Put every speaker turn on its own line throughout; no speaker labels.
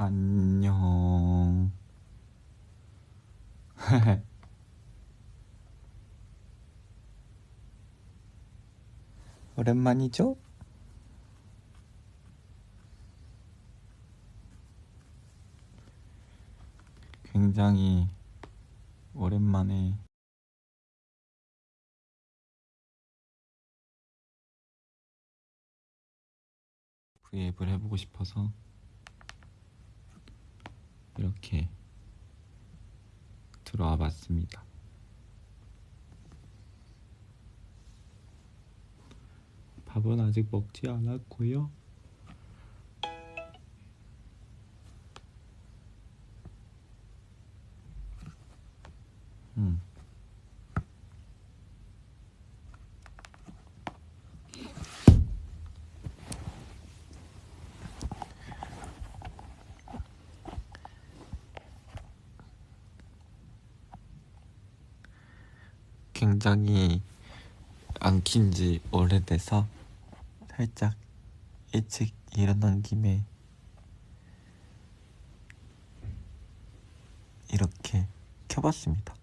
안녕. 오랜만이죠? 굉장히 오랜만에 브이앱을 해보고 싶어서 이렇게 들어와 봤습니다. 밥은 아직 먹지 않았고요. 음. 굉장히 안킨 지 오래돼서 살짝 일찍 일어난 김에 이렇게 켜봤습니다.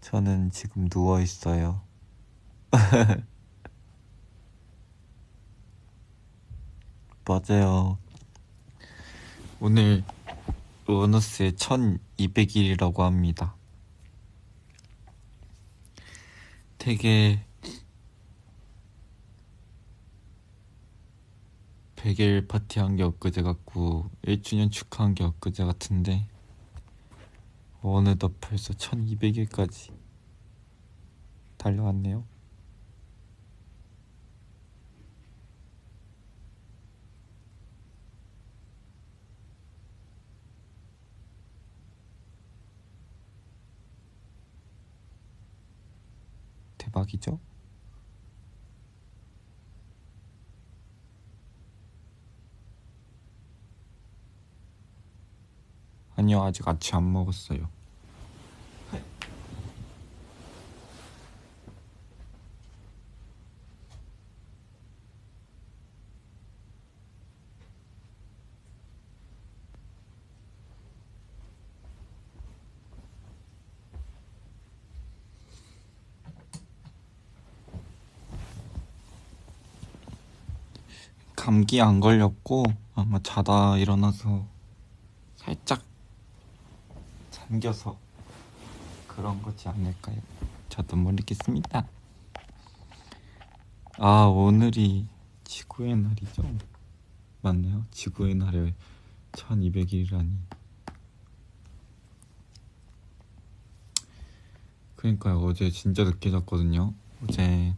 저는 지금 누워 있어요. 맞아요. 오늘 원어스의 1200일이라고 합니다. 되게 100일 파티한 게 엊그제 같고 1주년 축하한 게 엊그제 같은데 어느덧 벌써 1200일까지 달려왔네요. 대박이죠? 아니요, 아직 아침 안 먹었어요. 감기 안 걸렸고 아마 자다 일어나서 살짝 잠겨서 그런 거지 않을까요? 저도 모르겠습니다. 아 오늘이 지구의 날이죠? 맞네요. 지구의 날에 1200일이라니. 그러니까요. 어제 진짜 늦게 잤거든요. 어제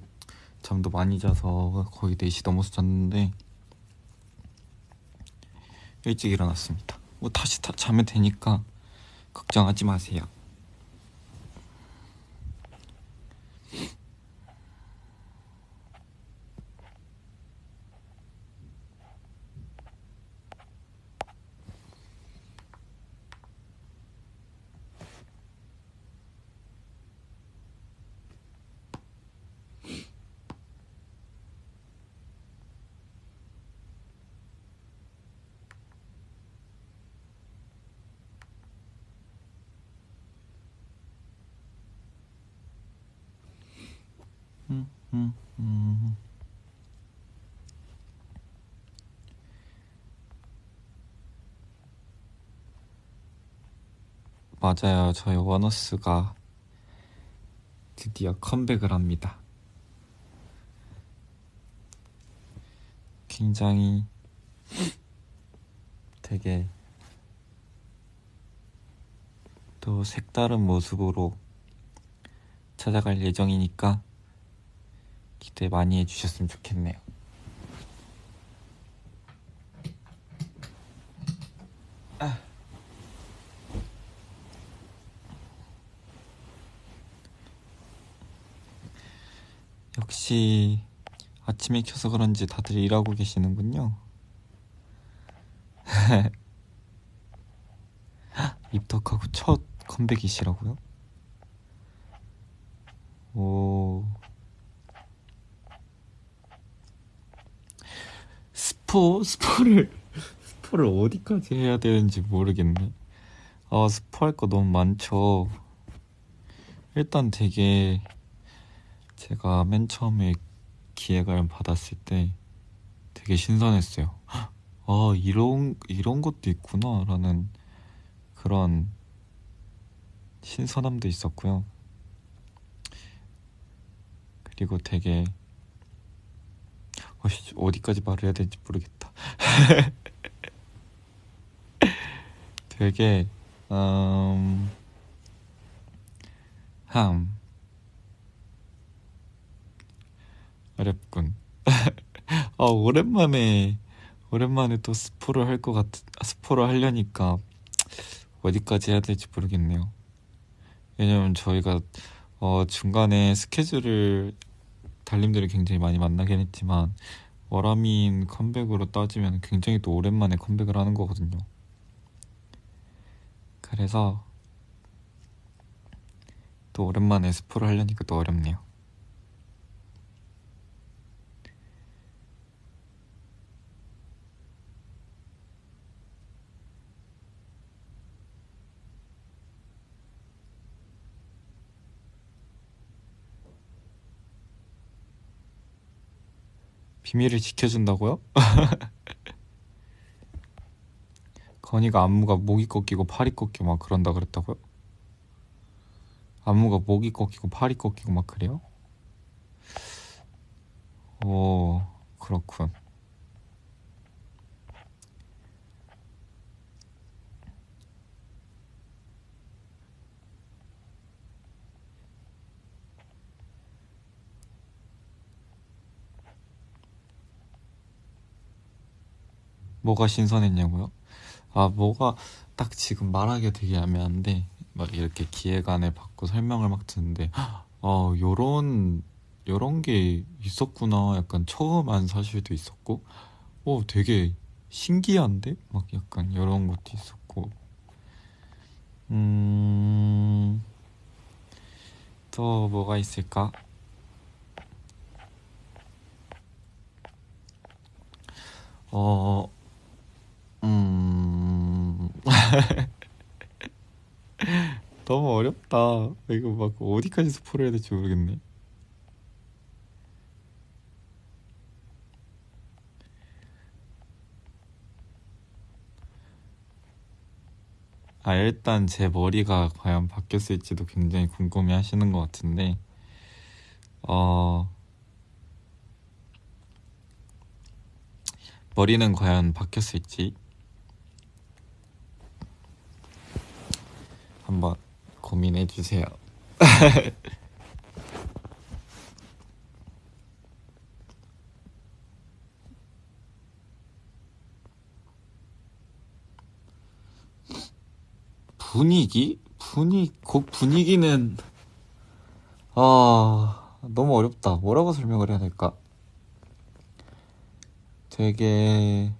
잠도 많이 자서 거의 4시 넘어서 잤는데 일찍 일어났습니다. 뭐 다시 다 자면 되니까 걱정하지 마세요. 음, 음, 음. 맞아요. 저희 원어스가 드디어 컴백을 합니다. 굉장히 되게 또 색다른 모습으로 찾아갈 예정이니까 기대 많이 해주셨으면 좋겠네요. 아. 역시 아침에 켜서 그런지 다들 일하고 계시는군요. 입덕하고 첫 컴백이시라고요? 오. 스포? 스포를, 스포를 어디까지 해야 되는지 모르겠네. 아, 스포 할 거 너무 많죠. 일단 되게 제가 맨 처음에 기획을 받았을 때 되게 신선했어요. 아, 이런, 이런 것도 있구나. 라는 그런 신선함도 있었고요. 그리고 되게 어디까지 말을 해야 될지 모르겠다. 되게 음, 함 어렵군. 아 오랜만에 오랜만에 또 스포를 할 것 같, 스포를 하려니까 어디까지 해야 될지 모르겠네요. 왜냐면 저희가 어, 중간에 스케줄을 달님들이 굉장히 많이 만나긴 했지만 워라민 컴백으로 따지면 굉장히 또 오랜만에 컴백을 하는 거거든요. 그래서 또 오랜만에 스포를 하려니까 또 어렵네요. 비밀을 지켜준다고요? 건이가 안무가 목이 꺾이고 팔이 꺾이고 막 그런다 그랬다고요? 안무가 목이 꺾이고 팔이 꺾이고 막 그래요? 오 그렇군 뭐가 신선했냐고요? 아, 뭐가 딱 지금 말하기가 되게 애매한데 막 이렇게 기획안을 받고 설명을 막 듣는데 어, 요런 요런 게 있었구나. 약간 처음 안 사실도 있었고 어, 되게 신기한데? 막 약간 요런 것도 있었고 음... 또 뭐가 있을까? 어... 음. 너무 어렵다. 이거 막 어디까지 스포를 해야 될지 모르겠네. 아, 일단 제 머리가 과연 바뀌었을지도 굉장히 궁금해 하시는 것 같은데, 어, 머리는 과연 바뀌었을지 한번 고민해 주세요. 분위기? 분위, 곡 분위기는, 아, 너무 어렵다. 뭐라고 설명을 해야 될까? 되게,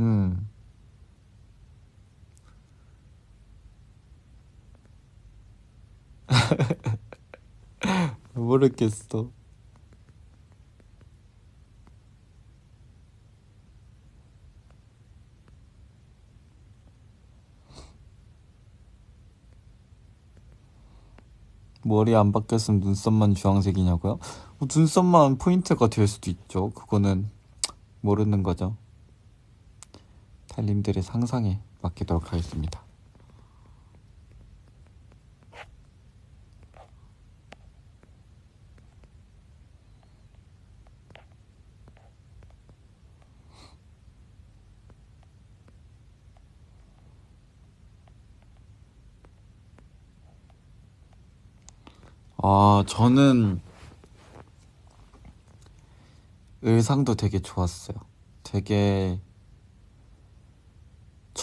음. 모르겠어. 머리 안 바뀌었으면 눈썹만 주황색이냐고요? 뭐 눈썹만 포인트가 될 수도 있죠. 그거는 모르는 거죠. 달님들의 상상에 맡기도록 하겠습니다. 아, 저는 의상도 되게 좋았어요. 되게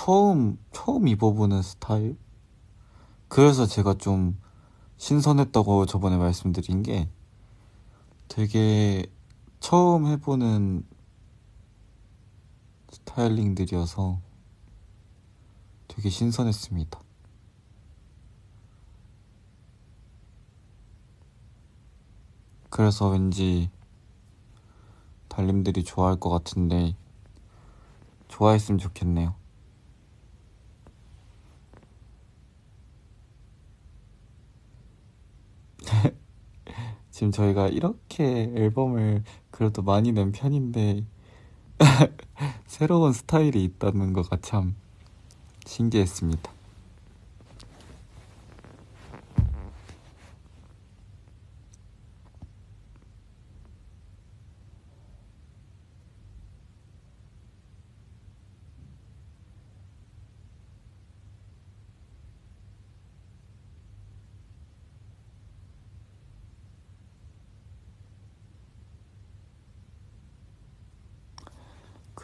처음 처음 입어보는 스타일 그래서 제가 좀 신선했다고 저번에 말씀드린 게 되게 처음 해보는 스타일링들이어서 되게 신선했습니다. 그래서 왠지 달님들이 좋아할 것 같은데 좋아했으면 좋겠네요. 지금 저희가 이렇게 앨범을 그래도 많이 낸 편인데 새로운 스타일이 있다는 거가 참 신기했습니다.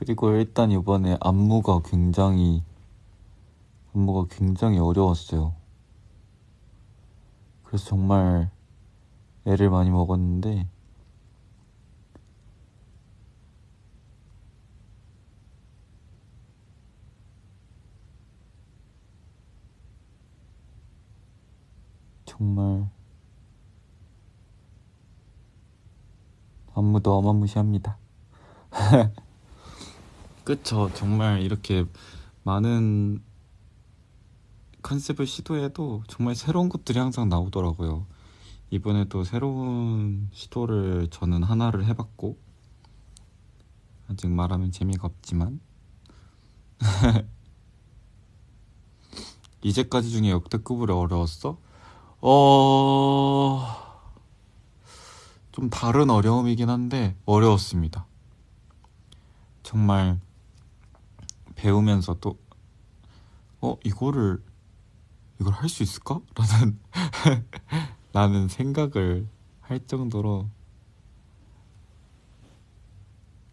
그리고 일단 이번에 안무가 굉장히 안무가 굉장히 어려웠어요. 그래서 정말 애를 많이 먹었는데 정말 안무도 어마무시합니다. 그쵸. 정말 이렇게 많은 컨셉을 시도해도 정말 새로운 것들이 항상 나오더라고요. 이번에도 새로운 시도를 저는 하나를 해봤고, 아직 말하면 재미가 없지만, 이제까지 중에 역대급으로 어려웠어? 어, 좀 다른 어려움이긴 한데, 어려웠습니다. 정말 배우면서 또, 어, 이거를, 이걸 할 수 있을까? 라는, 라는 생각을 할 정도로,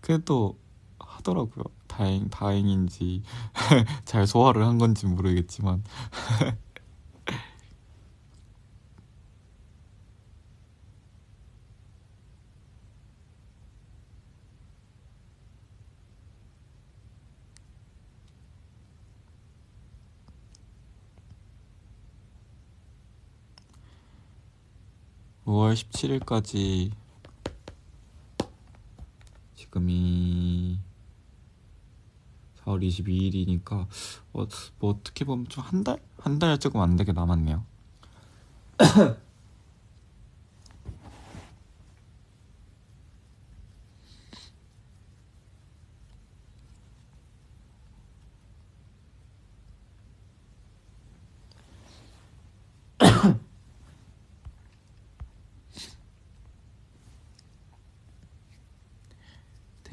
그래도 하더라고요. 다행, 다행인지, 잘 소화를 한 건지 모르겠지만. 5월 17일까지 지금이 4월 22일이니까 어, 뭐 어떻게 보면 좀 한 달? 한 달 조금 안 되게 남았네요.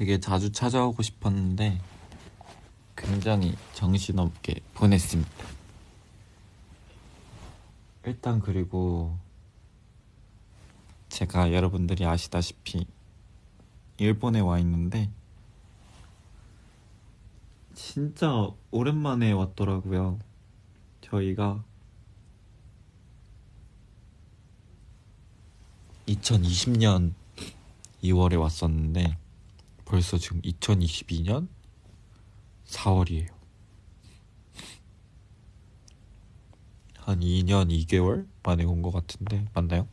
되게 자주 찾아오고 싶었는데 굉장히 정신없게 보냈습니다. 일단 그리고 제가 여러분들이 아시다시피 일본에 와 있는데 진짜 오랜만에 왔더라고요. 저희가 2020년 2월에 왔었는데 벌써 지금 2022년 4월이에요. 한 2년 2개월 만에 온 것 같은데 맞나요?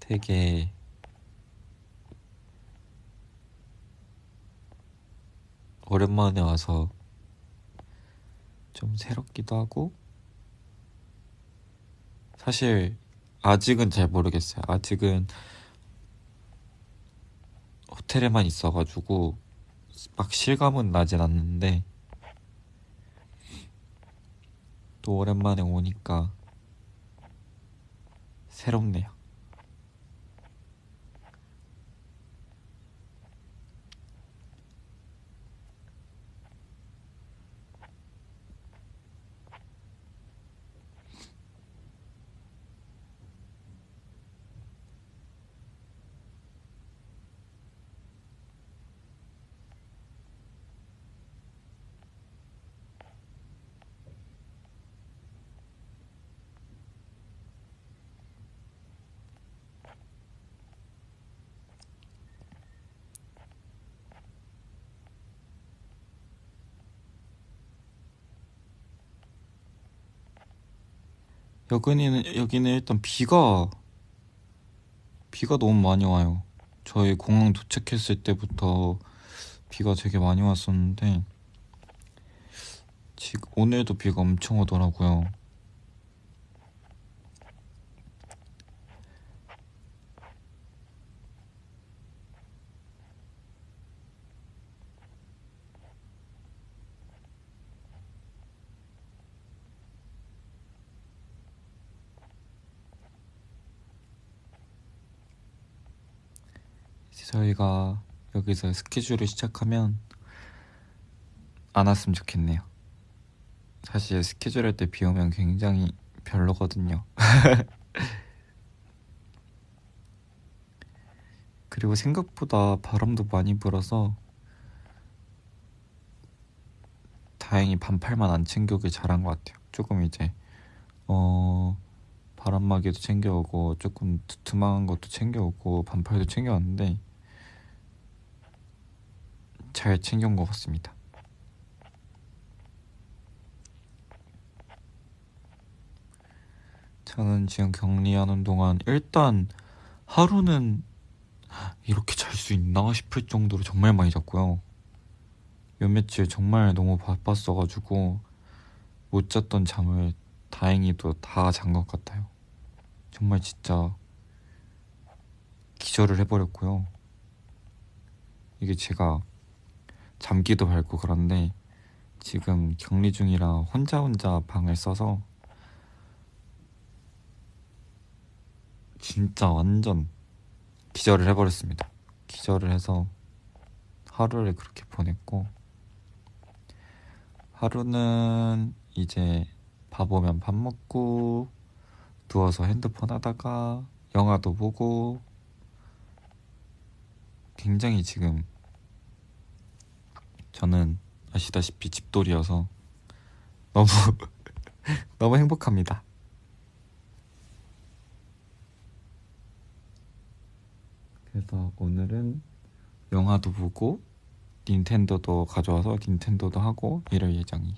되게 오랜만에 와서 좀 새롭기도 하고 사실 아직은 잘 모르겠어요. 아직은 호텔에만 있어가지고 막 실감은 나진 않는데 또 오랜만에 오니까 새롭네요. 여기는 여기는 일단 비가 비가 너무 많이 와요. 저희 공항 도착했을 때부터 비가 되게 많이 왔었는데 지금 오늘도 비가 엄청 오더라고요. 이 제 저희가 여기서 스케줄을 시작하면 안 왔으면 좋겠네요. 사실 스케줄 할 때 비 오면 굉장히 별로거든요. 그리고 생각보다 바람도 많이 불어서 다행히 반팔만 안 챙겨오길 잘한 것 같아요. 조금 이제 어 바람막이도 챙겨오고 조금 두툼한 것도 챙겨오고 반팔도 챙겨왔는데 잘 챙겨온 것 같습니다. 저는 지금 격리하는 동안 일단 하루는 이렇게 잘 수 있나 싶을 정도로 정말 많이 잤고요. 몇 며칠 정말 너무 바빴어가지고 못 잤던 잠을 다행히도 다 잔 것 같아요. 정말 진짜 기절을 해버렸고요. 이게 제가 잠기도 밝고 그런데 지금 격리 중이라 혼자 혼자 방을 써서 진짜 완전 기절을 해버렸습니다. 기절을 해서 하루를 그렇게 보냈고 하루는 이제 밥 오면 밥 먹고 누워서 핸드폰 하다가 영화도 보고 굉장히 지금 저는 아시다시피 집돌이여서 너무 너무 행복합니다. 그래서 오늘은 영화도 보고 닌텐도도 가져와서 닌텐도도 하고 이럴 예정이에요.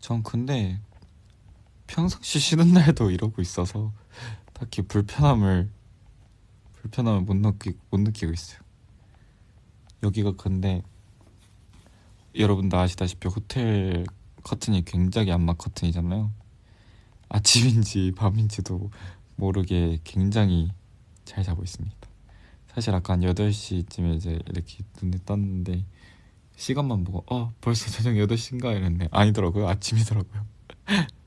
전 근데 평상시 쉬는 날도 이러고 있어서 딱히 불편함을 불편함을 못 느끼 못 느끼고 있어요. 여기가 근데 여러분도 아시다시피 호텔 커튼이 굉장히 안마 커튼이잖아요. 아침인지 밤인지도 모르게 굉장히 잘 자고 있습니다. 사실 아까 한 8시쯤에 이제 이렇게 눈에 떴는데 시간만 보고 어 벌써 저녁 8시인가 이랬는데 아니더라고요 아침이더라고요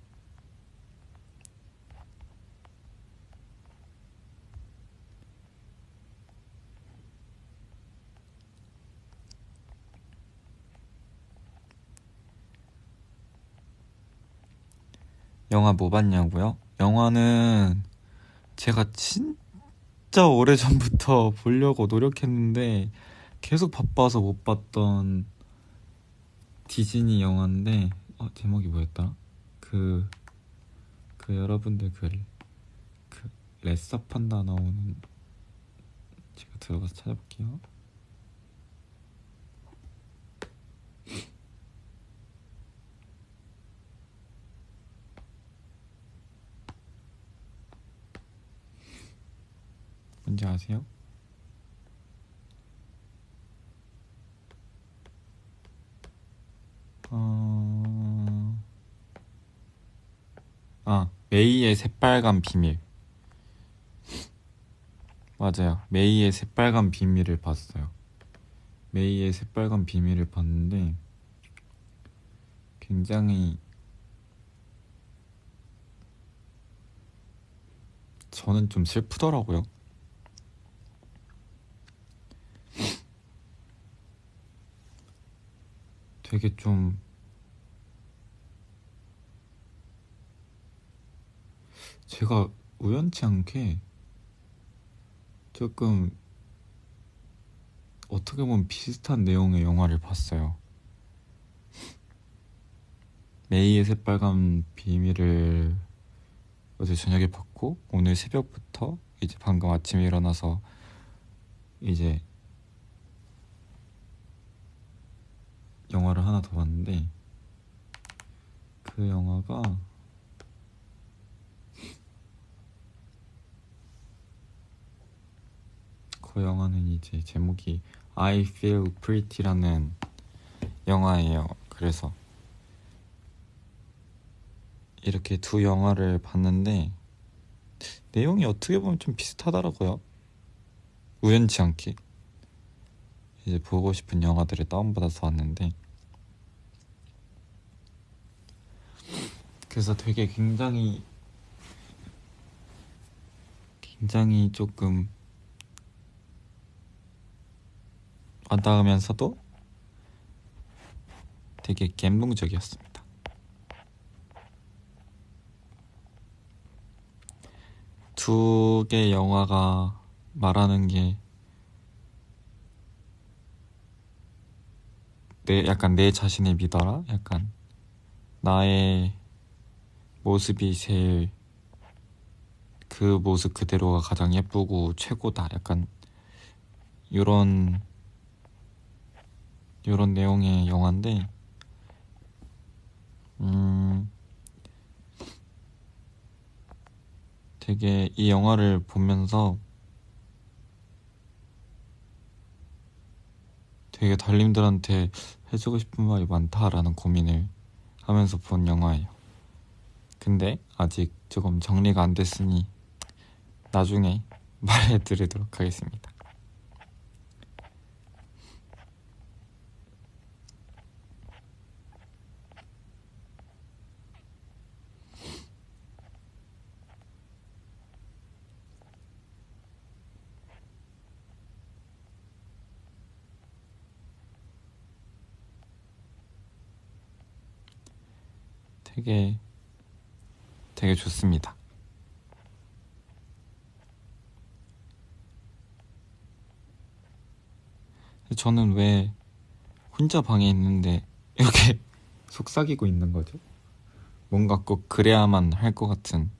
영화 뭐 봤냐고요? 영화는 제가 진짜 오래전부터 보려고 노력했는데 계속 바빠서 못 봤던 디즈니 영화인데 어, 제목이 뭐였더라? 그, 그 여러분들 그, 그 레서 판다 나오는 제가 들어가서 찾아볼게요. 뭔지 아세요? 어... 아, 메이의 새빨간 비밀. 맞아요. 메이의 새빨간 비밀을 봤어요. 메이의 새빨간 비밀을 봤는데 굉장히 저는 좀 슬프더라고요. 되게 좀 제가 우연치 않게 조금 어떻게 보면 비슷한 내용의 영화를 봤어요. 메이의 새빨간 비밀을 어제 저녁에 봤고 오늘 새벽부터 이제 방금 아침에 일어나서 이제 영화를 하나 더 봤는데 그 영화가 그 영화는 이제 제목이 I Feel Pretty라는 영화예요. 그래서 이렇게 두 영화를 봤는데 내용이 어떻게 보면 좀 비슷하더라고요. 우연치 않게 이제 보고 싶은 영화들을 다운받아서 왔는데 그래서 되게 굉장히 굉장히 조금 와닿으면서도 되게 감동적이었습니다. 두 개의 영화가 말하는 게 내, 약간 내 자신을 믿어라? 약간 나의 모습이 제일 그 모습 그대로가 가장 예쁘고 최고다. 약간 이런 이런 내용의 영화인데 음 되게 이 영화를 보면서 되게 달님들한테 해주고 싶은 말이 많다라는 고민을 하면서 본 영화예요. 근데 아직 조금 정리가 안 됐으니 나중에 말해드리도록 하겠습니다. 되게 되게 좋습니다. 저는 왜 혼자 방에 있는데 이렇게 속삭이고 있는 거죠? 뭔가 꼭 그래야만 할 것 같은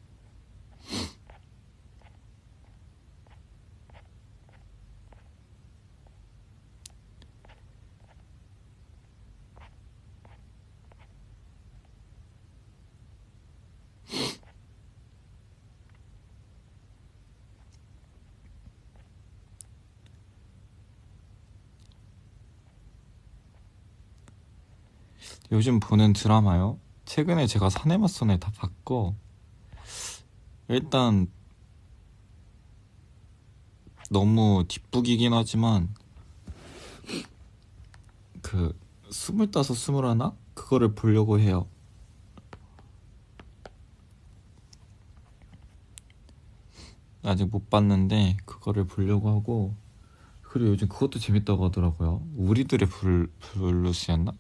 요즘 보는 드라마요? 최근에 제가 사내맞선을 다 봤고 일단 너무 뒷북이긴 하지만 그 스물다섯 스물하나 그거를 보려고 해요. 아직 못 봤는데 그거를 보려고 하고 그리고 요즘 그것도 재밌다고 하더라고요. 우리들의 블, 블루스였나?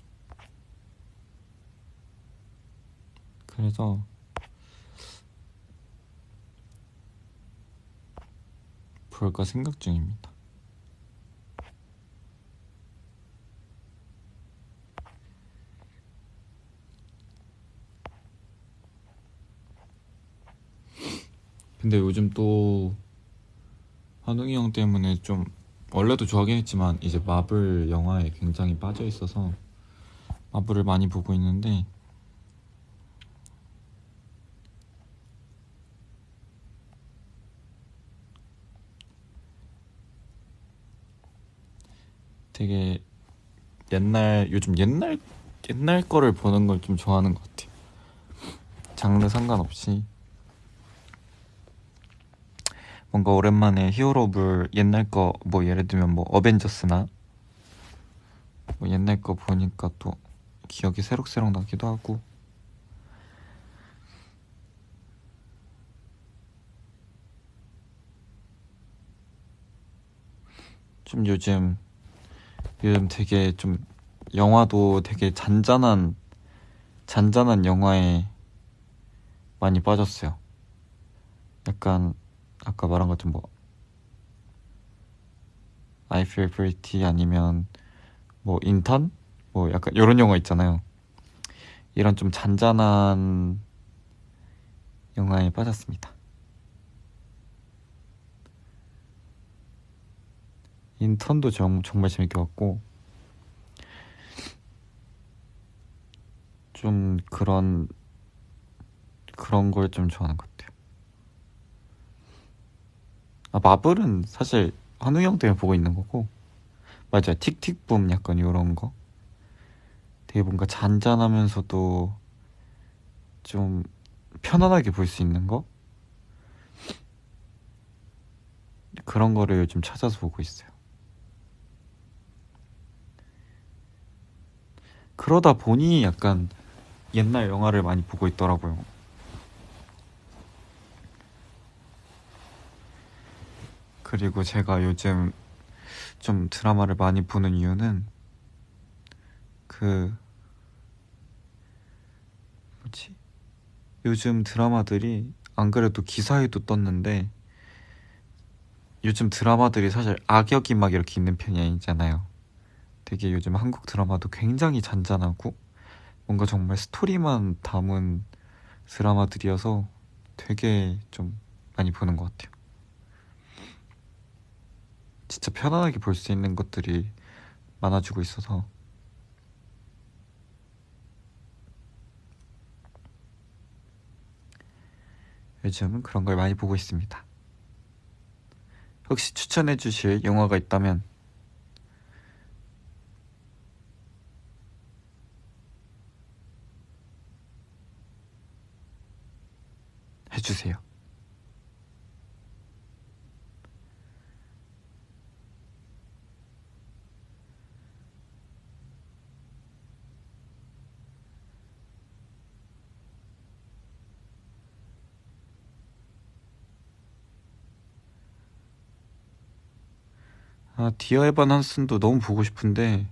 그래서 볼까 생각 중입니다. 근데 요즘 또 환웅이 형 때문에 좀 원래도 좋아하긴 했지만 이제 마블 영화에 굉장히 빠져 있어서 마블을 많이 보고 있는데 되게 옛날 요즘 옛날 옛날 거를 보는 걸 좀 좋아하는 것 같아요. 장르 상관없이. 뭔가 오랜만에 히어로물 옛날 거 뭐 예를 들면 뭐 어벤져스나? 뭐 옛날 거 보니까 또 기억이 새록새록 나기도 하고. 좀 요즘 요즘 되게 좀 영화도 되게 잔잔한 잔잔한 영화에 많이 빠졌어요. 약간 아까 말한 것처럼 뭐 I Feel Pretty 아니면 뭐 인턴 뭐 약간 이런 영화 있잖아요. 이런 좀 잔잔한 영화에 빠졌습니다. 인턴도 정, 정말 재밌게 봤고 좀 그런 그런 걸 좀 좋아하는 것 같아요. 아 마블은 사실 한우 형 때문에 보고 있는 거고 맞아요 틱틱붐 약간 이런 거 되게 뭔가 잔잔하면서도 좀 편안하게 볼 수 있는 거 그런 거를 요즘 찾아서 보고 있어요. 그러다 보니 약간 옛날 영화를 많이 보고 있더라고요. 그리고 제가 요즘 좀 드라마를 많이 보는 이유는 그 뭐지? 요즘 드라마들이 안 그래도 기사에도 떴는데 요즘 드라마들이 사실 악역이 막 이렇게 있는 편이 아니잖아요. 되게 요즘 한국 드라마도 굉장히 잔잔하고 뭔가 정말 스토리만 담은 드라마들이어서 되게 좀 많이 보는 것 같아요. 진짜 편안하게 볼 수 있는 것들이 많아지고 있어서 요즘은 그런 걸 많이 보고 있습니다. 혹시 추천해 주실 영화가 있다면 해주세요. 아, 디어 에반 한슨도 너무 보고 싶은데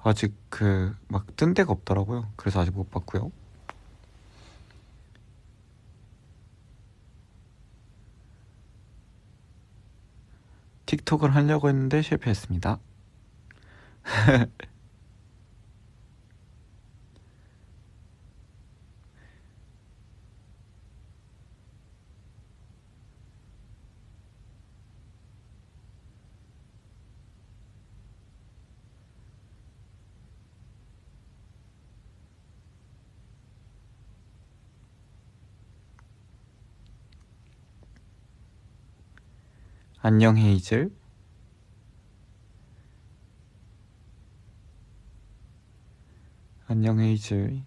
아직 그 막 뜬 데가 없더라고요. 그래서 아직 못 봤고요. 틱톡을 하려고 했는데 실패했습니다. 안녕 헤이즐 안녕 헤이즐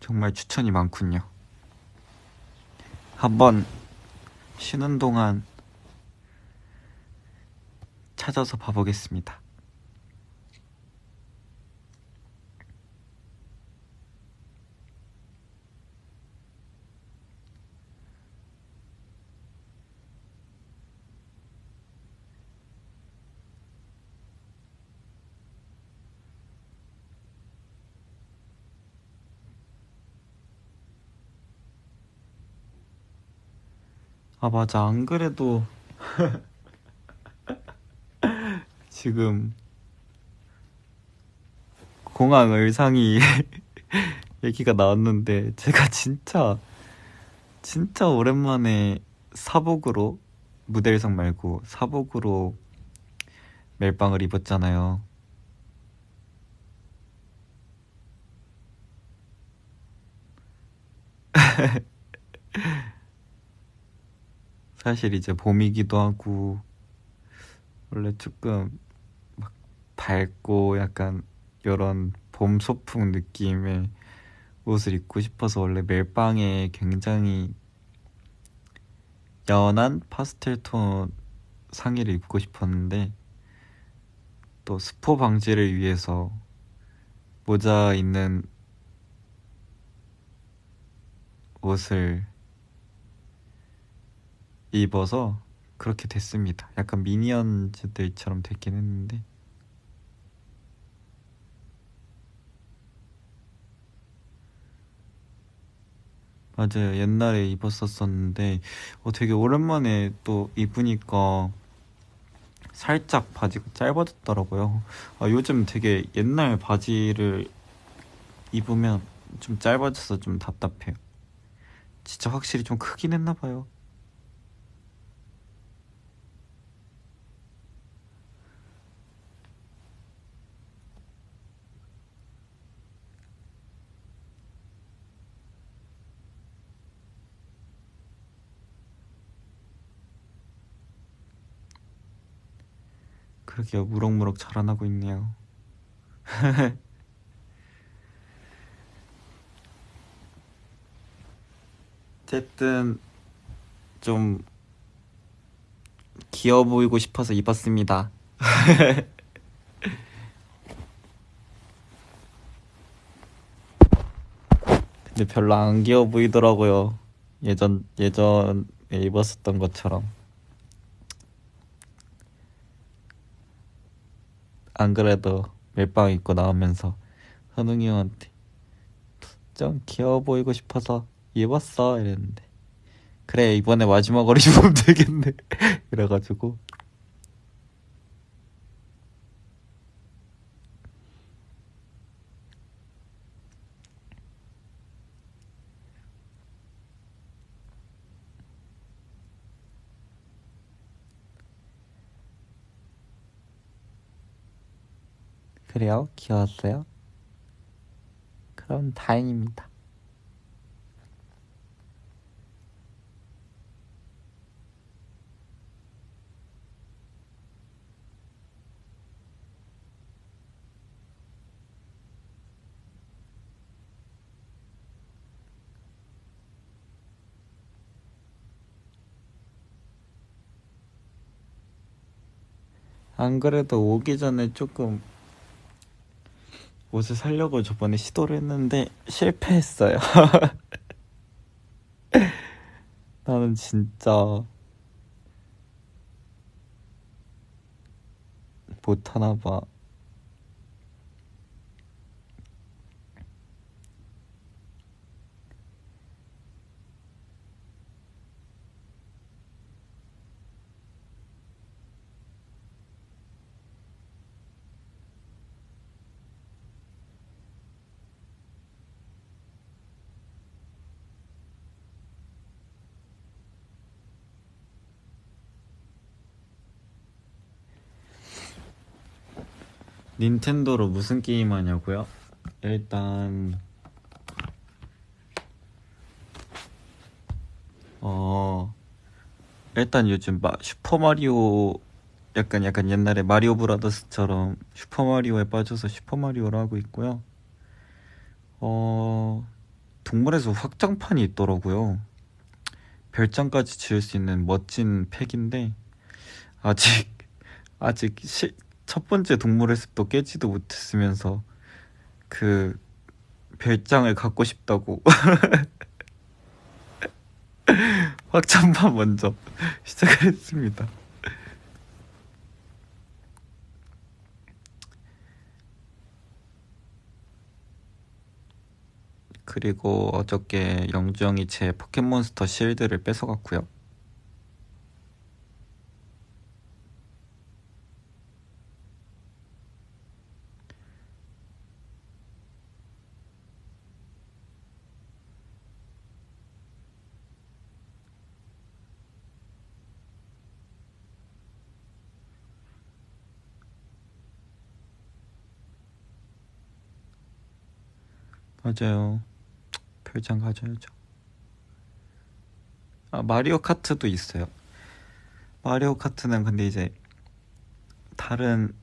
정말 추천이 많군요. 한번 쉬는 동안 찾아서 봐보겠습니다. 아, 맞아. 안 그래도 지금 공항 의상이 얘기가 나왔는데 제가 진짜 진짜 오랜만에 사복으로 무대 의상 말고 사복으로 멜빵을 입었잖아요. 사실 이제 봄이기도 하고 원래 조금 막 밝고 약간 이런 봄 소풍 느낌의 옷을 입고 싶어서 원래 멜빵에 굉장히 연한 파스텔 톤 상의를 입고 싶었는데 또 스포 방지를 위해서 모자 있는 옷을 입어서 그렇게 됐습니다. 약간 미니언즈들처럼 됐긴 했는데 맞아요. 옛날에 입었었었는데 어, 되게 오랜만에 또 입으니까 살짝 바지가 짧아졌더라고요. 아, 요즘 되게 옛날 바지를 입으면 좀 짧아져서 좀 답답해요. 진짜 확실히 좀 크긴 했나 봐요. 그러게요. 무럭무럭 자라나고 있네요. 어쨌든 좀 귀여워 보이고 싶어서 입었습니다. 근데 별로 안 귀여워 보이더라고요. 예전 예전에 입었었던 것처럼. 안 그래도 멜빵 입고 나오면서 현웅이 형한테 좀 귀여워 보이고 싶어서 입었어 이랬는데. 그래 이번에 마지막으로 입으면 되겠네. 이래가지고 그래요? 귀여웠어요? 그럼 다행입니다. 안 그래도 오기 전에 조금 옷을 사려고 저번에 시도를 했는데 실패했어요. 나는 진짜 못하나 봐. 닌텐도로 무슨 게임 하냐고요? 일단 어 일단 요즘 마, 슈퍼 마리오 약간 약간 옛날에 마리오 브라더스처럼 슈퍼 마리오에 빠져서 슈퍼 마리오를 하고 있고요. 어 동물에서 확장판이 있더라고요. 별장까지 지을 수 있는 멋진 팩인데 아직 아직 시, 첫 번째 동물의 숲도 깨지도 못했으면서 그 별장을 갖고 싶다고 확장판 먼저 시작을 했습니다. 그리고 어저께 영주 형이 제 포켓몬스터 실드를 뺏어갔고요. 맞아요. 별장 가져야죠. 아, 마리오 카트도 있어요. 마리오 카트는 근데 이제 다른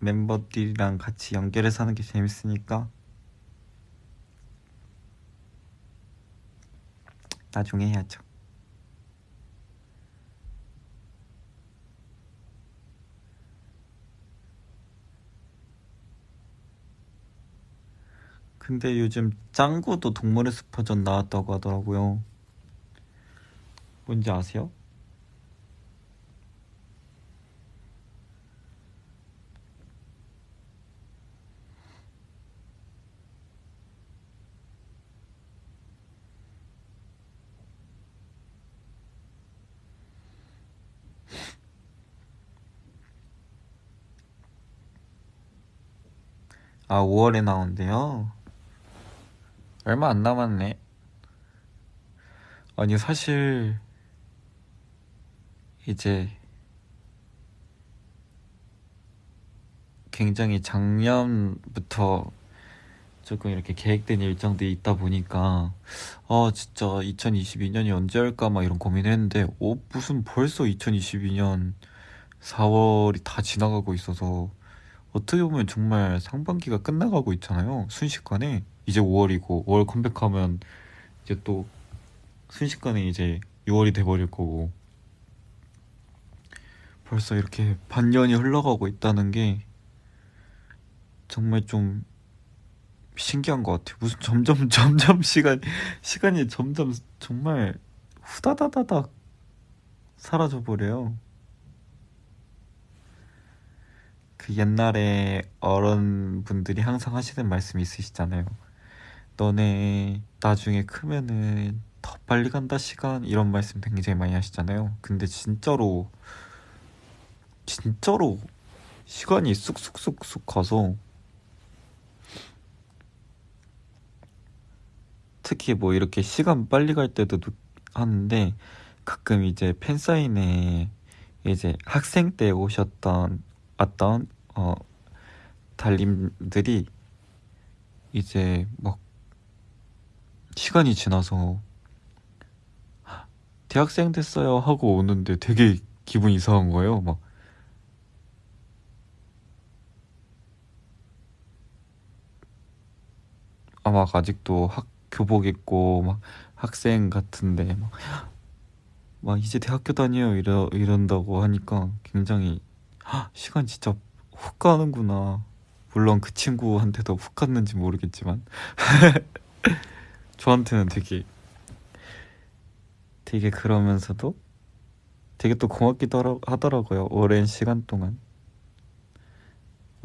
멤버들이랑 같이 연결해서 하는 게 재밌으니까 나중에 해야죠. 근데 요즘 짱구도 동물의 숲어전 나왔다고 하더라고요. 뭔지 아세요? 아, 5월에 나온대요. 얼마 안 남았네. 아니 사실 이제 굉장히 작년부터 조금 이렇게 계획된 일정들이 있다 보니까 아 진짜 2022년이 언제 할까 막 이런 고민했는데 어 무슨 벌써 2022년 4월이 다 지나가고 있어서 어떻게 보면 정말 상반기가 끝나가고 있잖아요 순식간에 이제 5월이고 5월 컴백하면 이제 또 순식간에 이제 6월이 돼버릴 거고 벌써 이렇게 반년이 흘러가고 있다는 게 정말 좀 신기한 것 같아요. 무슨 점점 점점 시간 시간이 점점 정말 후다다다닥 사라져 버려요. 그 옛날에 어른분들이 항상 하시는 말씀이 있으시잖아요. 너네 나중에 크면은 더 빨리 간다 시간 이런 말씀 굉장히 많이 하시잖아요. 근데 진짜로 진짜로 시간이 쑥쑥쑥쑥 가서 특히 뭐 이렇게 시간 빨리 갈 때도 하는데 가끔 이제 팬사인회 이제 학생 때 오셨던 왔던 어 달님들이 이제 막 시간이 지나서 대학생 됐어요 하고 오는데 되게 기분 이상한 거예요. 막 아, 막 아직도 학 교복 입고 막 학생 같은데 막, 막 이제 대학교 다녀요 이러, 이런다고 하니까 굉장히 시간 진짜 훅 가는구나 물론 그 친구한테도 훅 갔는지 모르겠지만 저한테는 되게 되게 그러면서도 되게 또 고맙기도 하더라고요 오랜 시간 동안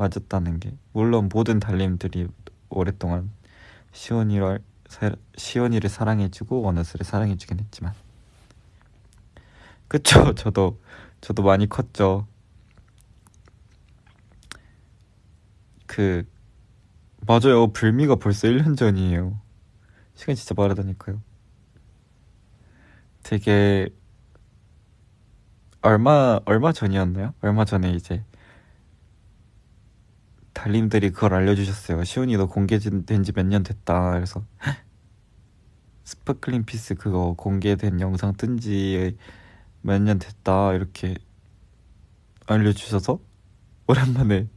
맞았다는 게. 물론 모든 달님들이 오랫동안 시원이를 시원이를 사랑해주고 원어스를 사랑해주긴 했지만. 그쵸? 저도 저도 많이 컸죠. 그 맞아요. 불미가 벌써 1년 전이에요 시간이 진짜 빠르다니까요. 되게 얼마 얼마 전이었나요? 얼마 전에 이제 달님들이 그걸 알려주셨어요. 시온이도 공개된 지 몇 년 됐다. 그래서 스파클링 피스 그거 공개된 영상 뜬 지 몇 년 됐다. 이렇게 알려주셔서 오랜만에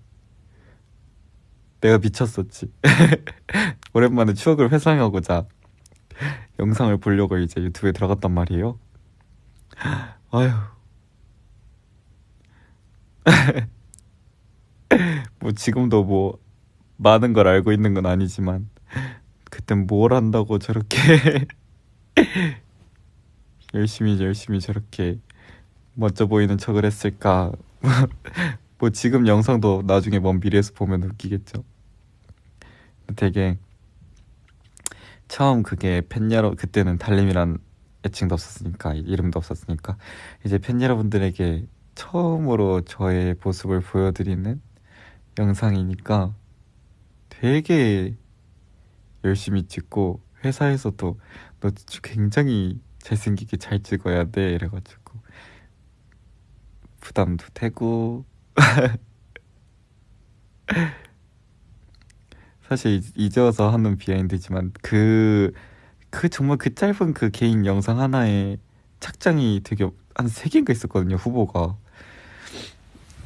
내가 미쳤었지. 오랜만에 추억을 회상하고자 영상을 보려고 이제 유튜브에 들어갔단 말이에요. 아휴. 뭐 지금도 뭐 많은 걸 알고 있는 건 아니지만 그땐 뭘 한다고 저렇게 열심히 열심히 저렇게 멋져 보이는 척을 했을까? 뭐 지금 영상도 나중에 먼 미래에서 보면 웃기겠죠 되게 처음 그게 팬 여러 그때는 달님이란 애칭도 없었으니까 이름도 없었으니까 이제 팬 여러분들에게 처음으로 저의 모습을 보여드리는 영상이니까 되게 열심히 찍고 회사에서도 너 굉장히 잘생기게 잘 찍어야 돼 이래가지고 부담도 되고 사실 와서 하는 비하인드지만 그, 그 정말 그 짧은 그 개인 영상 하나에 착장이 되게 한 세 개인가 있었거든요 후보가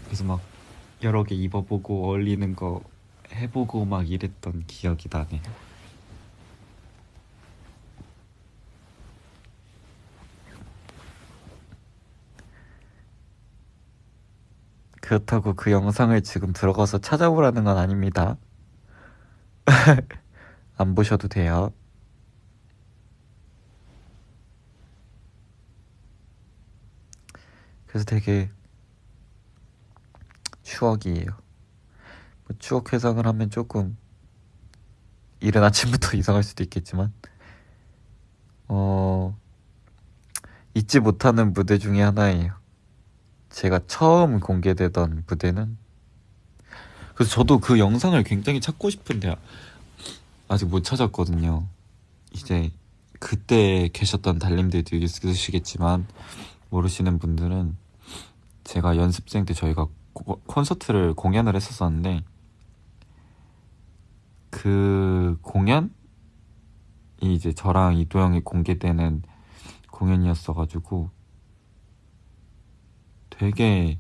그래서 막 여러 개 입어보고 어울리는 거 해보고 막 이랬던 기억이 나네요. 그렇다고 그 영상을 지금 들어가서 찾아보라는 건 아닙니다. 안 보셔도 돼요. 그래서 되게 추억이에요. 뭐 추억 회상을 하면 조금 이른 아침부터 이상할 수도 있겠지만 어 잊지 못하는 무대 중에 하나예요. 제가 처음 공개되던 무대는 그래서 저도 그 영상을 굉장히 찾고 싶은데 아직 못 찾았거든요. 이제 그때 계셨던 달님들도 있으시겠지만 모르시는 분들은 제가 연습생 때 저희가 고- 콘서트를 공연을 했었었는데 그 공연이 이제 저랑 이 동명이 공개되는 공연이었어가지고 되게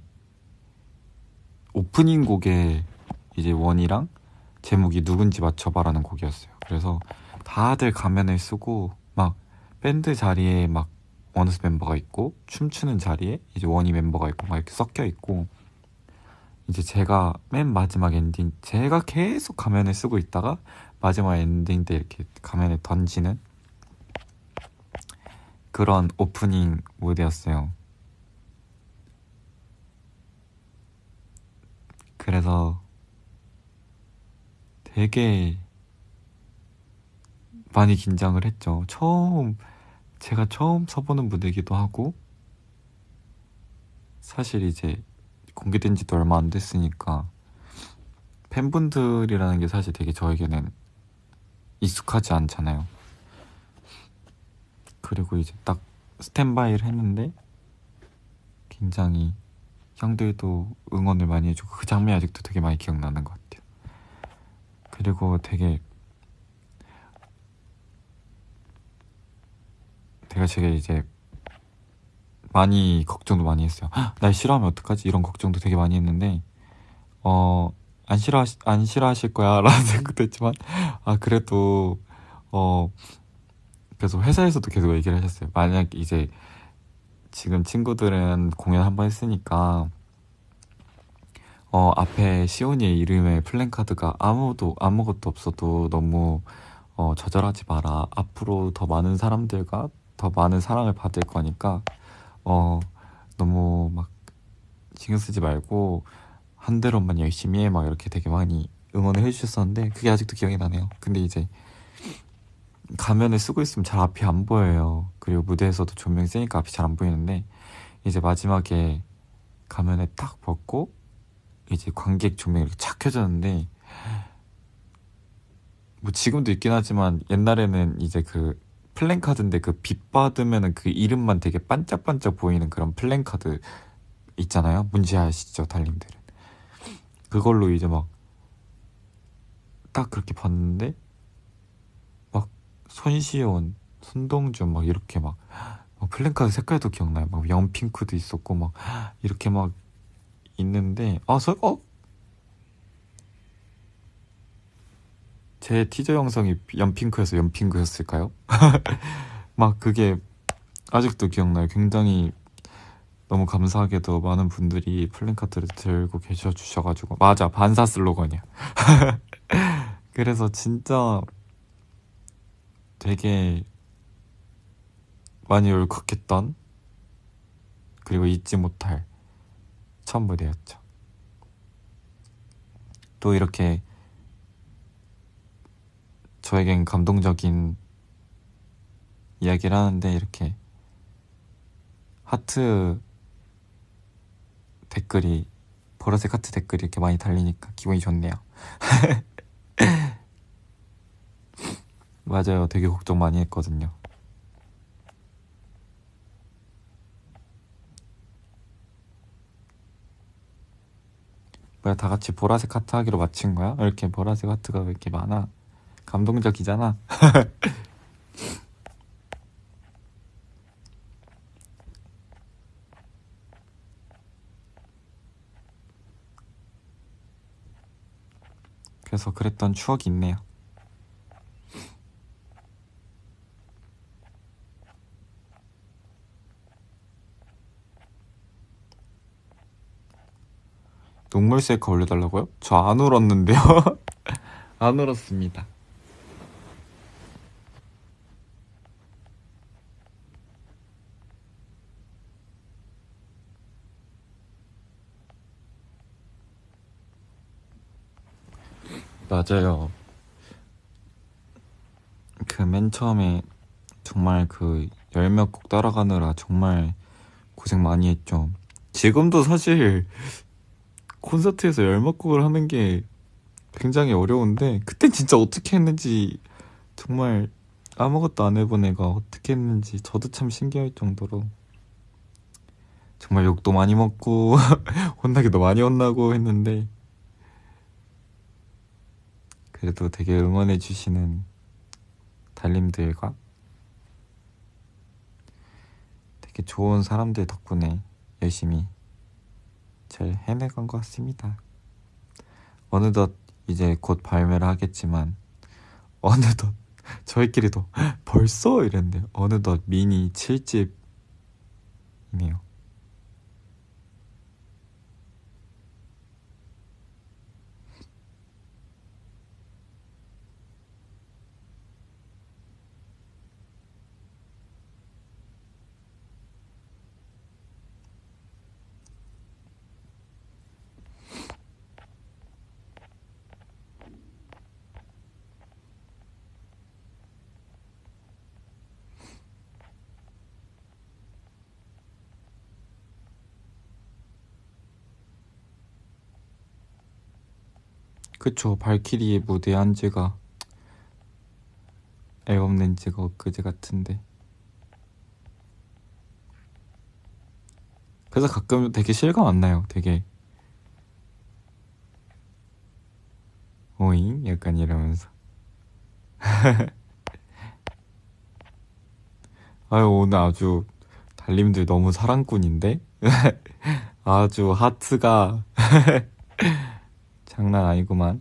오프닝 곡에 이제 원이랑 제목이 누군지 맞춰봐라는 곡이었어요. 그래서 다들 가면을 쓰고 막 밴드 자리에 막 원어스 멤버가 있고 춤추는 자리에 이제 원위 멤버가 있고 막 이렇게 섞여 있고 이제 제가 맨 마지막 엔딩 제가 계속 가면을 쓰고 있다가 마지막 엔딩 때 이렇게 가면을 던지는 그런 오프닝 무대였어요. 그래서 되게 많이 긴장을 했죠. 처음, 제가 처음 서보는 무대이기도 하고, 사실 이제 공개된 지도 얼마 안 됐으니까, 팬분들이라는 게 사실 되게 저에게는 익숙하지 않잖아요. 그리고 이제 딱 스탠바이를 했는데, 굉장히 형들도 응원을 많이 해주고, 그 장면이 아직도 되게 많이 기억나는 것 같아요. 그리고 되게 제가 제가 이제 많이 걱정도 많이 했어요. "헉, 날 싫어하면 어떡하지? 이런 걱정도 되게 많이 했는데 어 안 싫어 안 싫어하실 거야라는 생각도 했지만 아 그래도 어 그래서 회사에서도 계속 얘기를 하셨어요. 만약 이제 지금 친구들은 공연 한 번 했으니까 어 앞에 시온이의 이름의 플랜카드가 아무도 아무것도 없어도 너무 어 좌절하지 마라. 앞으로 더 많은 사람들과 더 많은 사랑을 받을 거니까 어 너무 막 신경 쓰지 말고 한 대로만 열심히 해 막 이렇게 되게 많이 응원을 해주셨었는데 그게 아직도 기억이 나네요. 근데 이제 가면을 쓰고 있으면 잘 앞이 안 보여요. 그리고 무대에서도 조명이 세니까 앞이 잘 안 보이는데 이제 마지막에 가면을 딱 벗고 이제 관객 조명이 이렇게 착 켜졌는데 뭐 지금도 있긴 하지만 옛날에는 이제 그 플랜카드인데 그 빛 받으면은 그 이름만 되게 반짝반짝 보이는 그런 플랜카드 있잖아요. 뭔지 아시죠, 달님들은. 그걸로 이제 막 딱 그렇게 봤는데 막 손시온, 손동준 막 이렇게 막, 막 플랜카드 색깔도 기억나요. 막 연핑크도 있었고 막 이렇게 막 있는데 아, 서, 어? 제 티저 영상이 연핑크여서 연핑크였을까요? 막 그게 아직도 기억나요. 굉장히 너무 감사하게도 많은 분들이 플랜카드를 들고 계셔 주셔가지고 맞아 반사 슬로건이야. 그래서 진짜 되게 많이 울컥했던 그리고 잊지 못할 첫 무대였죠. 또 이렇게 저에겐 감동적인 이야기를 하는데 이렇게 하트 댓글이 보라색 하트 댓글이 이렇게 많이 달리니까 기분이 좋네요. 맞아요. 되게 걱정 많이 했거든요. 뭐야, 다 같이 보라색 하트 하기로 마친 거야? 왜 이렇게 보라색 하트가 왜 이렇게 많아? 감동적이잖아. 그래서 그랬던 추억이 있네요. 녹물 셀카 올려달라고요? 저 안 울었는데요. 안 울었습니다. 맞아요. 그 맨 처음에 정말 그 열 몇 곡 따라가느라 정말 고생 많이 했죠. 지금도 사실 콘서트에서 열막곡을 하는 게 굉장히 어려운데 그땐 진짜 어떻게 했는지 정말 아무것도 안 해본 애가 어떻게 했는지 저도 참 신기할 정도로 정말 욕도 많이 먹고 혼나기도 많이 혼나고 했는데 그래도 되게 응원해 주시는 달님들과 되게 좋은 사람들 덕분에 열심히 잘 해내간 것 같습니다. 어느덧 이제 곧 발매를 하겠지만 어느덧 저희끼리도 벌써 이랬는데 어느덧 미니 7집이네요. 그쵸. 발키리 무대 한 지가 앨범 낸 지가 엊그제 같은데. 그래서 가끔 되게 실감 안 나요. 되게 오잉? 약간 이러면서. 아유 오늘 아주 달님들 너무 사랑꾼인데? 아주 하트가 장난 아니구만.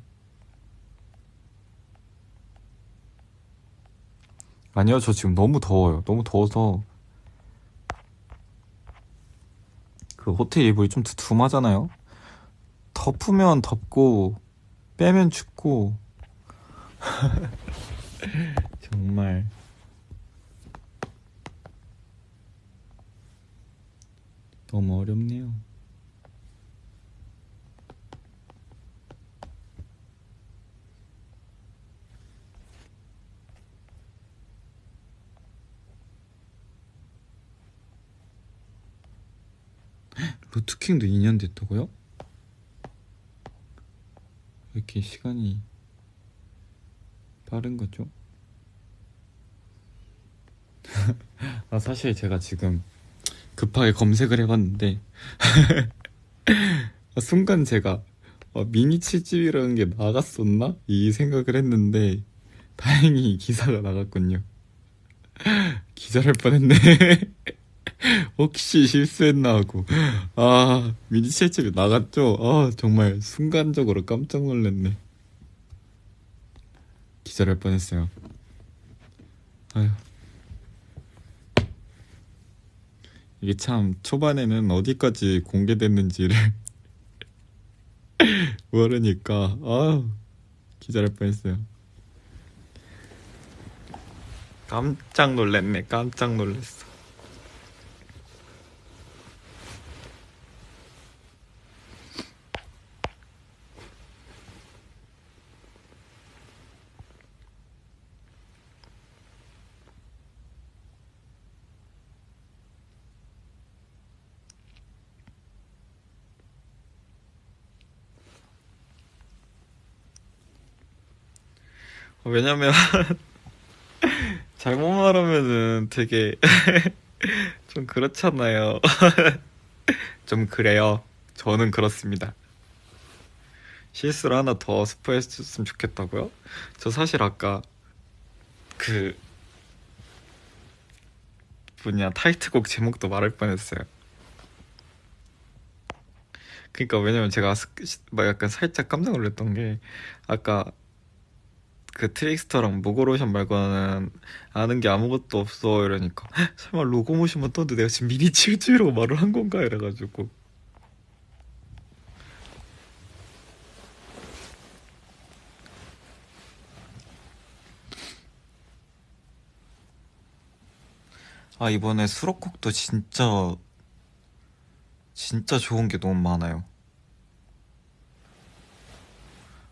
아니요, 저 지금 너무 더워요. 너무 더워서 그 호텔 이불이 좀 두툼하잖아요. 덮으면 덥고 빼면 춥고 정말 너무 어렵네요. 루트킹도 2년 됐다고요? 왜 이렇게 시간이 빠른 거죠? 아 사실 제가 지금 급하게 검색을 해봤는데 순간 제가 어, 미니 7집이라는 게 나갔었나? 이 생각을 했는데 다행히 기사가 나갔군요 기절할 뻔했네 혹시 실수했나 하고. 아 미니 칠집이 나갔죠? 아 정말 순간적으로 깜짝 놀랐네. 기절할 뻔했어요. 아휴. 이게 참 초반에는 어디까지 공개됐는지를 모르니까 아 기절할 뻔했어요. 깜짝 놀랐네 깜짝 놀랐어 왜냐면 잘못 말하면은 되게 좀 그렇잖아요. 좀 그래요. 저는 그렇습니다. 실수를 하나 더 스포했으면 좋겠다고요? 저 사실 아까 그 뭐냐 타이틀곡 제목도 말할 뻔했어요. 그러니까 왜냐면 제가 막 약간 살짝 깜짝 놀랐던 게 아까 그 트릭스터랑 모고로션 말고는 아는 게 아무것도 없어 이러니까 설마 로고모션만 떠도 내가 지금 미니 칠주라고 말을 한 건가? 이래가지고. 아 이번에 수록곡도 진짜 진짜 좋은 게 너무 많아요.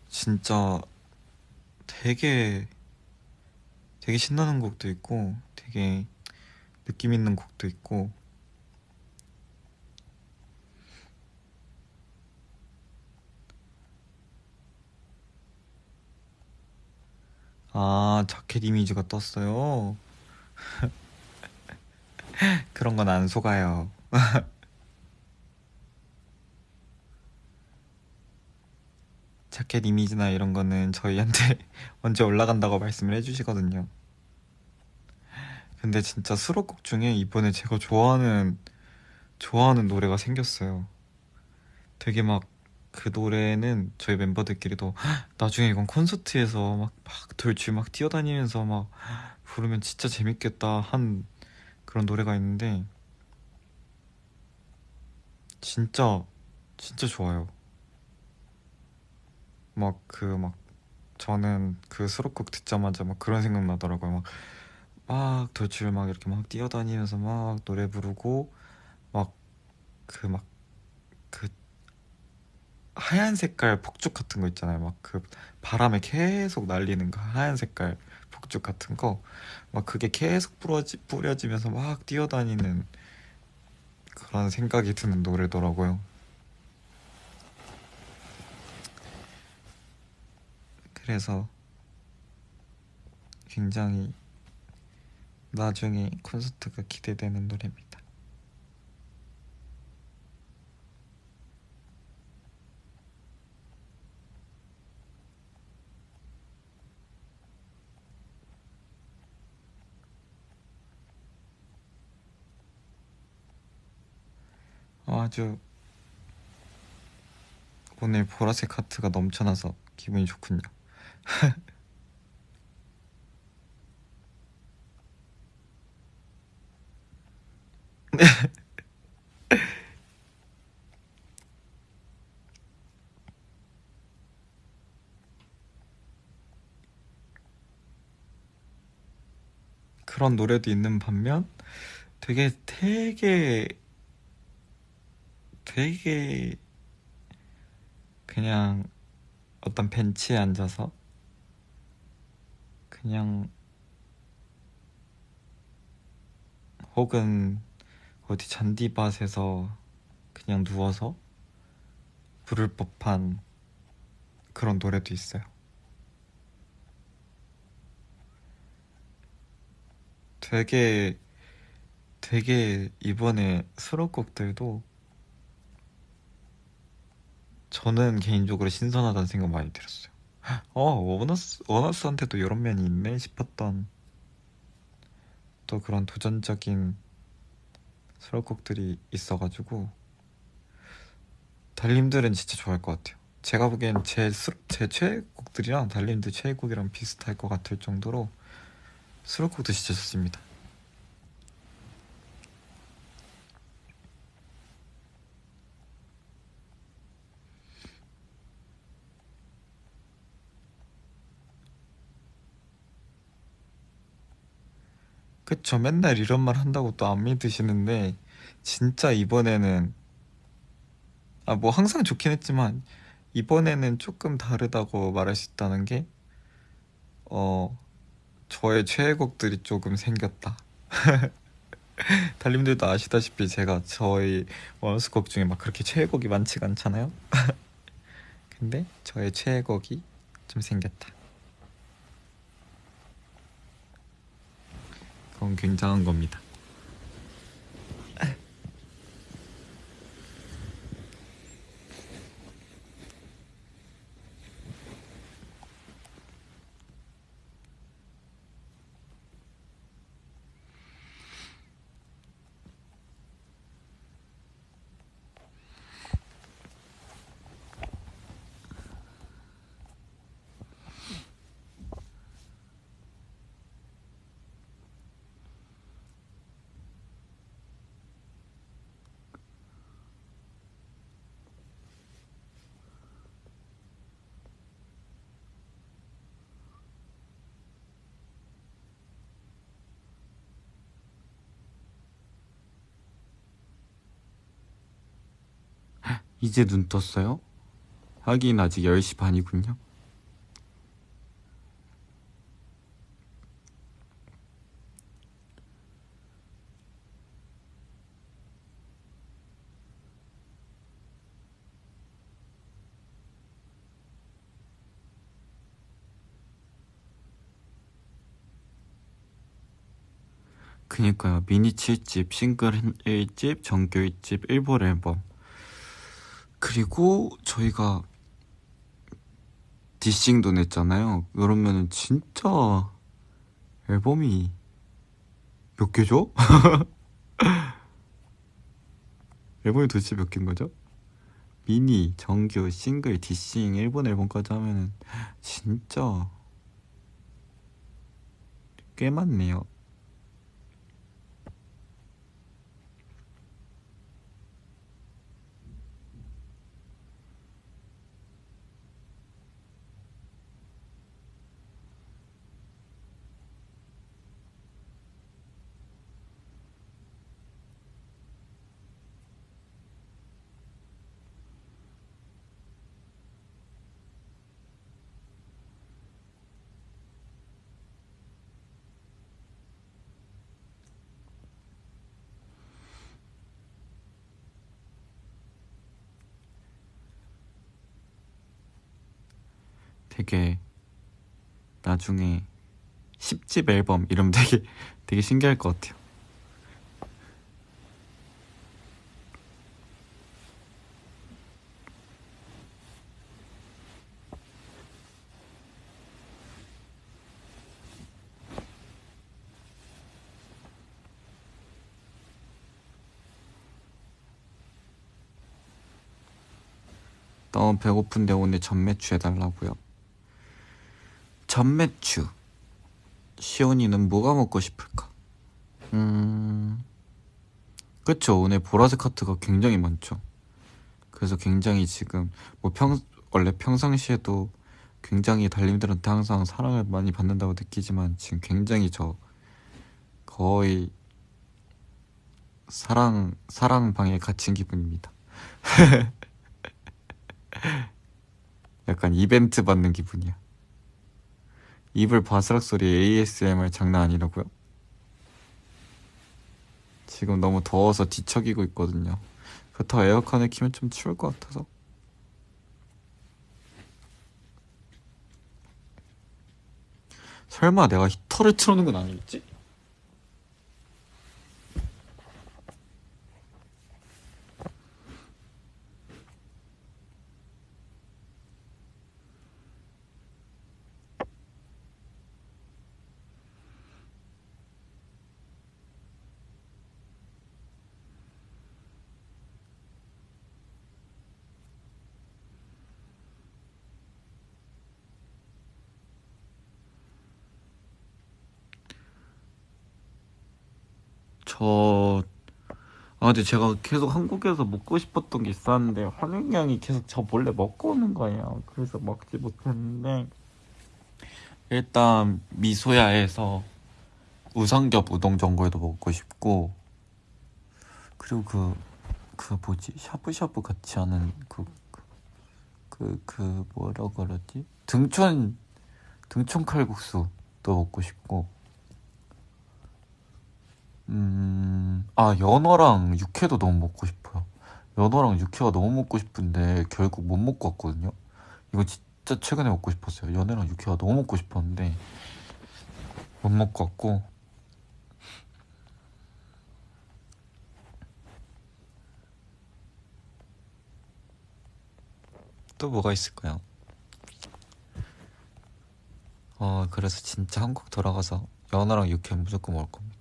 진짜 되게 되게 신나는 곡도 있고 되게 느낌 있는 곡도 있고. 아 자켓 이미지가 떴어요. 그런 건 안 속아요. 자켓 이미지나 이런 거는 저희한테 언제 올라간다고 말씀을 해주시거든요. 근데 진짜 수록곡 중에 이번에 제가 좋아하는, 좋아하는 노래가 생겼어요. 되게 막 그 노래는 저희 멤버들끼리도 "헉, 나중에 이건 콘서트에서 막, 막 돌출 막 뛰어다니면서 막 부르면 진짜 재밌겠다 한 그런 노래가 있는데 진짜 진짜 좋아요. 막그막 저는 그 수록곡 듣자마자 막 그런 생각 나더라고요. 막, 막 돌출 막 이렇게 막 뛰어다니면서 막 노래 부르고 막 그 막 그 하얀 색깔 폭죽 같은 거 있잖아요. 막 그 바람에 계속 날리는 그 하얀 색깔 폭죽 같은 거 막 그게 계속 뿌려지, 뿌려지면서 막 뛰어다니는 그런 생각이 드는 노래더라고요. 그래서 굉장히 나중에 콘서트가 기대되는 노래입니다. 어, 아주 오늘 보라색 하트가 넘쳐나서 기분이 좋군요. 그런 노래도 있는 반면 되게 되게 되게 그냥 어떤 벤치에 앉아서 그냥 혹은 어디 잔디밭에서 그냥 누워서 부를 법한 그런 노래도 있어요. 되게 되게 이번에 수록곡들도 저는 개인적으로 신선하다는 생각 많이 들었어요. 어, 원어스, 원어스한테도 이런 면이 있네 싶었던 또 그런 도전적인 수록곡들이 있어가지고 달님들은 진짜 좋아할 것 같아요. 제가 보기엔 제, 수, 제 최애곡들이랑 달님들 최애곡이랑 비슷할 것 같을 정도로 수록곡도 진짜 좋습니다. 그쵸. 맨날 이런 말 한다고 또 안 믿으시는데, 진짜 이번에는, 아, 뭐 항상 좋긴 했지만, 이번에는 조금 다르다고 말할 수 있다는 게, 어, 저의 최애곡들이 조금 생겼다. 달님들도 아시다시피 제가 저희 원스곡 중에 막 그렇게 최애곡이 많지가 않잖아요? 근데 저의 최애곡이 좀 생겼다. 그건 굉장한 겁니다. 이제 눈 떴어요? 하긴 아직 10시 반이군요. 그니까요 미니 7집, 싱글 1집, 정규 1집, 일본 앨범 그리고 저희가 디싱도 냈잖아요. 그러면은 진짜 앨범이 몇 개죠? 앨범이 도대체 몇 개인 거죠? 미니, 정규, 싱글, 디싱, 일본 앨범까지 하면은 진짜 꽤 많네요. 되게 나중에 10집 앨범 이러면 되게 되게 신기할 것 같아요. 너무 배고픈데 오늘 전매추 해달라고요. 전매추. 시온이는 뭐가 먹고 싶을까? 음, 그쵸. 오늘 보라색 카트가 굉장히 많죠. 그래서 굉장히 지금, 뭐 평, 원래 평상시에도 굉장히 달님들한테 항상 사랑을 많이 받는다고 느끼지만 지금 굉장히 저 거의 사랑, 사랑 방에 갇힌 기분입니다. 약간 이벤트 받는 기분이야. 이불 바스락 소리 ASMR 장난 아니라고요? 지금 너무 더워서 뒤척이고 있거든요. 그렇다고 에어컨을 키면 좀 추울 것 같아서. 설마 내가 히터를 틀어놓은 건 아니겠지? 저, 아, 근데 제가 계속 한국에서 먹고 싶었던 게 있었는데, 환영양이 계속 저 몰래 먹고 오는 거예요. 그래서 먹지 못했는데, 일단, 미소야에서 우삼겹 우동 전골도 먹고 싶고, 그리고 그, 그 뭐지? 샤브샤브 같이 하는 그, 그, 그, 그 뭐라 그러지? 등촌, 등촌 칼국수도 먹고 싶고, 음, 아, 연어랑 육회도 너무 먹고 싶어요. 연어랑 육회가 너무 먹고 싶은데 결국 못 먹고 왔거든요. 이거 진짜 최근에 먹고 싶었어요. 연어랑 육회가 너무 먹고 싶었는데 못 먹고 왔고 또 뭐가 있을까요? 어, 그래서 진짜 한국 돌아가서 연어랑 육회 무조건 먹을 겁니다.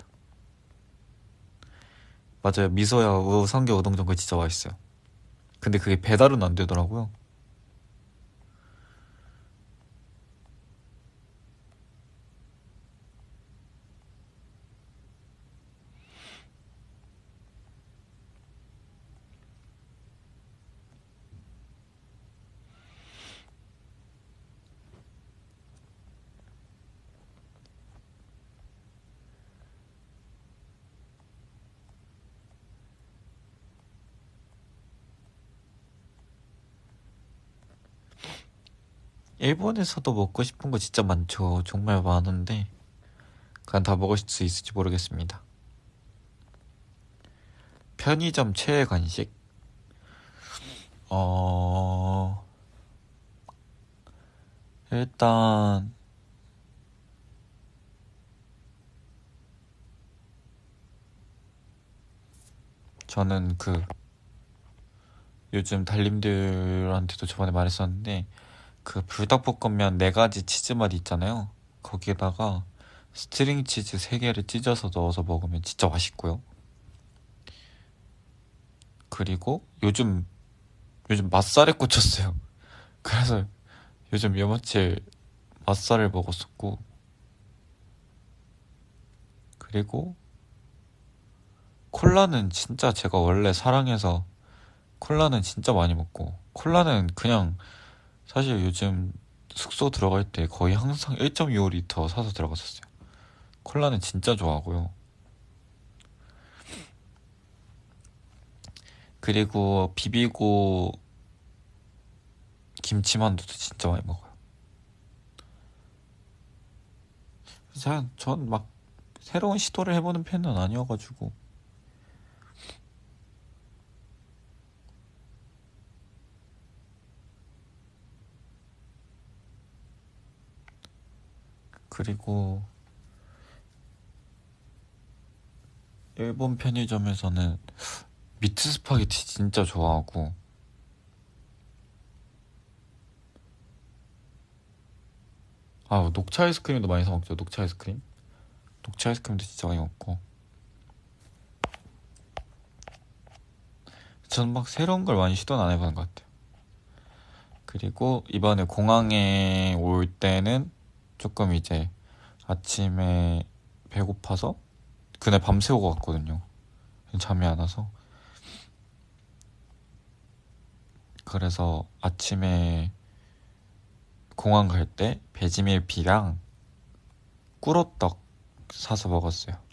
맞아요. 미소야 우삼겹 우동 전골 진짜 맛있어요. 근데 그게 배달은 안 되더라고요. 일본에서도 먹고 싶은 거 진짜 많죠. 정말 많은데 그냥 다 먹을 수 있을지 모르겠습니다. 편의점 최애 간식? 어... 일단 저는 그 요즘 달님들한테도 저번에 말했었는데 그 불닭볶음면 네 가지 치즈 맛 있잖아요. 거기에다가 스트링 치즈 3개를 찢어서 넣어서 먹으면 진짜 맛있고요. 그리고 요즘 요즘 맛살에 꽂혔어요. 그래서 요즘 며칠 맛살을 먹었었고 그리고 콜라는 진짜 제가 원래 사랑해서 콜라는 진짜 많이 먹고 콜라는 그냥 사실 요즘 숙소 들어갈 때 거의 항상 1.25리터 사서 들어갔었어요. 콜라는 진짜 좋아하고요. 그리고 비비고 김치만두도 진짜 많이 먹어요. 전 막 새로운 시도를 해보는 편은 아니어가지고 그리고 일본 편의점에서는 미트 스파게티 진짜 좋아하고 아 녹차 아이스크림도 많이 사 먹죠. 녹차 아이스크림? 녹차 아이스크림도 진짜 많이 먹고. 저는 막 새로운 걸 많이 시도는 안 해보는 것 같아요. 그리고 이번에 공항에 올 때는 조금 이제 아침에 배고파서 그날 밤새우고 갔거든요. 잠이 안 와서. 그래서 아침에 공항 갈때 베지밀비랑 꿀호떡 사서 먹었어요.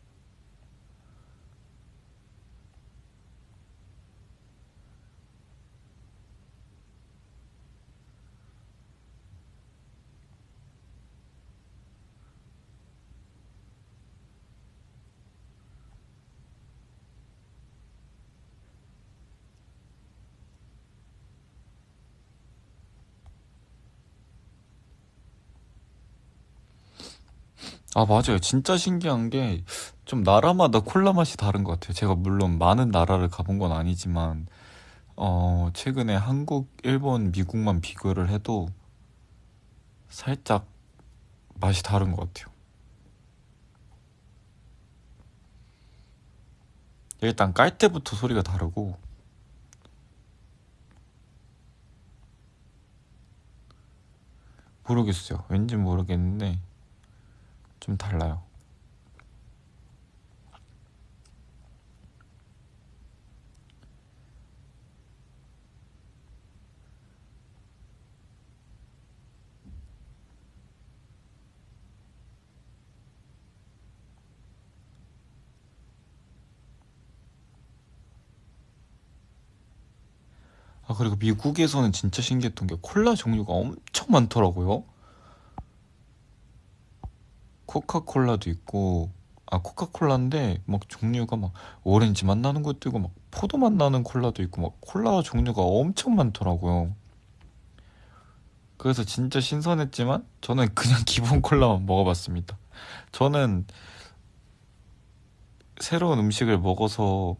아, 맞아요. 진짜 신기한 게, 좀 나라마다 콜라 맛이 다른 것 같아요. 제가 물론 많은 나라를 가본 건 아니지만, 어, 최근에 한국, 일본, 미국만 비교를 해도 살짝 맛이 다른 것 같아요. 일단 깔 때부터 소리가 다르고, 모르겠어요. 왠지 모르겠는데, 좀 달라요. 아, 그리고 미국에서는 진짜 신기했던 게 콜라 종류가 엄청 많더라고요. 코카콜라도 있고 아 코카콜라인데 막 종류가 막 오렌지 맛 나는 것도 있고 막 포도 맛 나는 콜라도 있고 막 콜라 종류가 엄청 많더라고요. 그래서 진짜 신선했지만 저는 그냥 기본 콜라만 먹어봤습니다. 저는 새로운 음식을 먹어서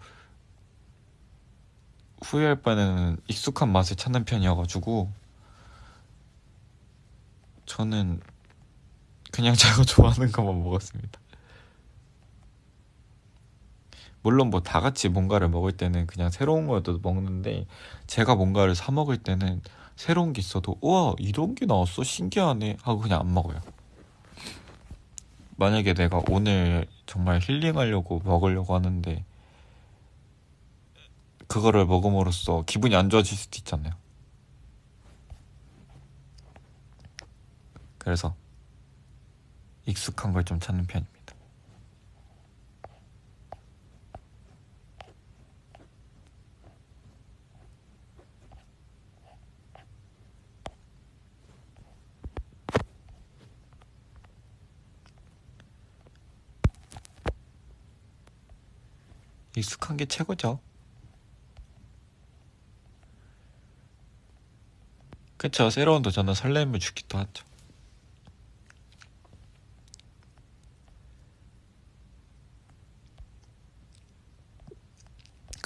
후회할 바에는 익숙한 맛을 찾는 편이어가지고 저는 그냥 제가 좋아하는 것만 먹었습니다. 물론 뭐 다 같이 뭔가를 먹을 때는 그냥 새로운 거도 먹는데 제가 뭔가를 사 먹을 때는 새로운 게 있어도 우와 이런 게 나왔어 신기하네 하고 그냥 안 먹어요. 만약에 내가 오늘 정말 힐링하려고 먹으려고 하는데 그거를 먹음으로써 기분이 안 좋아질 수도 있잖아요. 그래서 익숙한 걸 좀 찾는 편입니다. 익숙한 게 최고죠. 그쵸. 새로운 도전은 설렘을 주기도 하죠.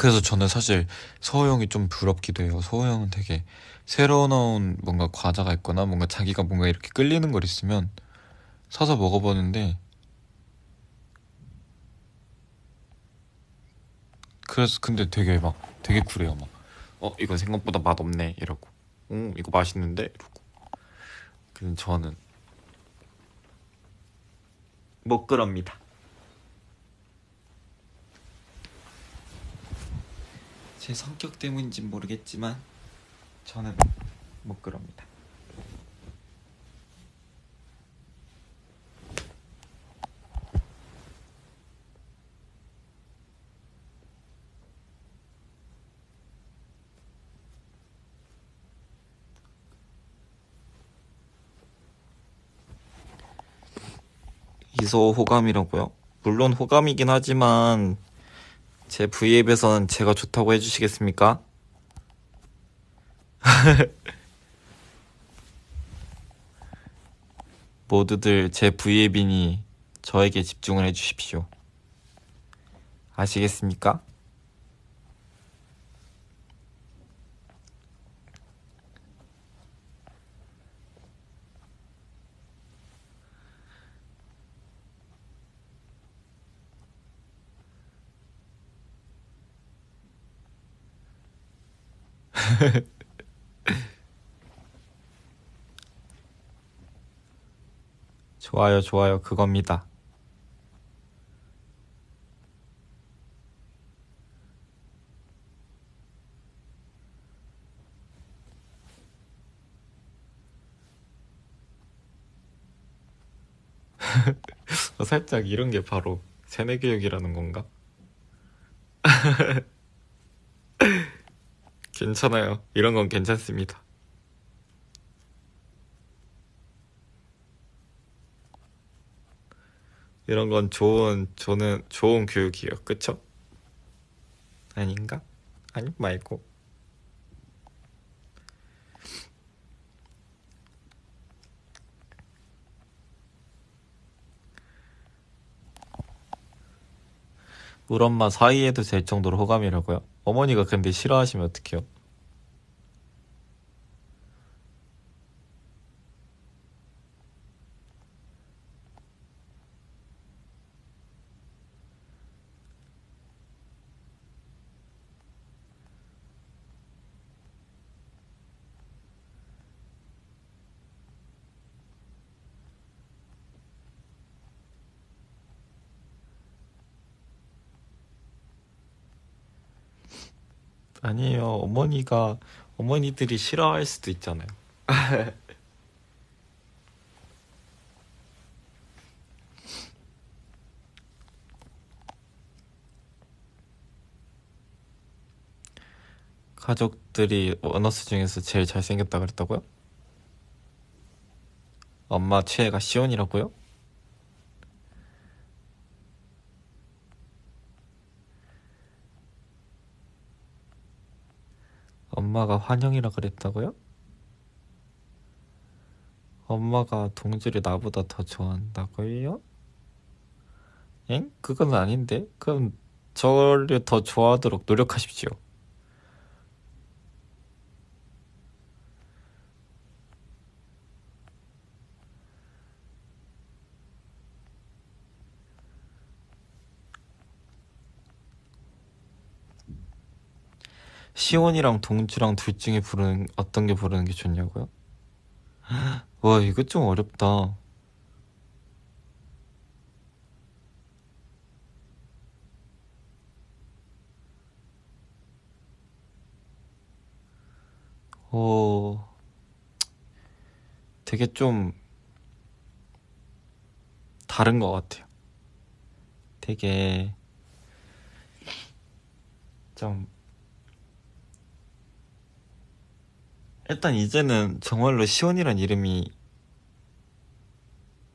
그래서 저는 사실 서호 형이 좀 부럽기도 해요. 서호 형은 되게 새로 나온 뭔가 과자가 있거나 뭔가 자기가 뭔가 이렇게 끌리는 걸 있으면 사서 먹어보는데 그래서 근데 되게 막 되게 쿨해요. 막 어 이거 생각보다 맛없네 이러고. 음 이거 맛있는데? 이러고. 근데 저는 못 그럽니다 제 성격 때문인진 모르겠지만 저는 못 그럽니다 이소 호감이라고요? 물론 호감이긴 하지만 제 V앱에서는 제가 좋다고 해주시겠습니까? 모두들 제 V앱이니 저에게 집중을 해주십시오. 아시겠습니까? 좋아요, 좋아요. 그겁니다. 어, 살짝 이런 게 바로 세뇌 교육이라는 건가? 괜찮아요. 이런 건 괜찮습니다. 이런 건 좋은, 저는 좋은 교육이에요. 그쵸? 아닌가? 아니, 말고. 우리 엄마 사이에도 될 정도로 호감이라고요? 어머니가 근데 싫어하시면 어떡해요? 아니에요. 어머니가, 어머니들이 싫어할 수도 있잖아요. 가족들이 원어스 중에서 제일 잘생겼다 그랬다고요? 엄마 최애가 시온이라고요? 엄마가 환영이라 그랬다고요? 엄마가 동주를 나보다 더 좋아한다고요? 엥? 그건 아닌데? 그럼 저를 더 좋아하도록 노력하십시오. 시온이랑 동주랑 둘 중에 부르는 어떤 게 부르는 게 좋냐고요? 와 이거 좀 어렵다. 어 되게 좀 다른 것 같아요. 되게 좀 일단 이제는 정말로 시온이란 이름이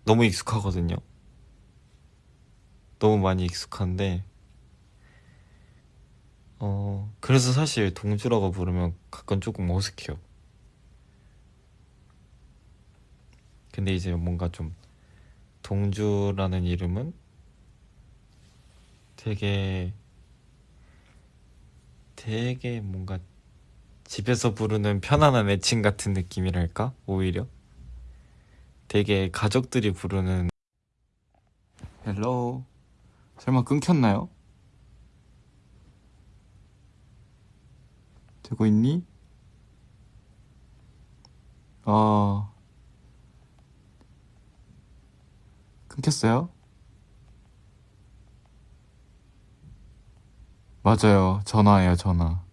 너무 익숙하거든요. 너무 많이 익숙한데, 어, 그래서 사실 동주라고 부르면 가끔 조금 어색해요. 근데 이제 뭔가 좀 동주라는 이름은 되게 되게 뭔가 집에서 부르는 편안한 애칭 같은 느낌이랄까? 오히려 되게 가족들이 부르는 hello 설마 끊겼나요? 되고 있니? 아 끊겼어요? 맞아요 전화예요 전화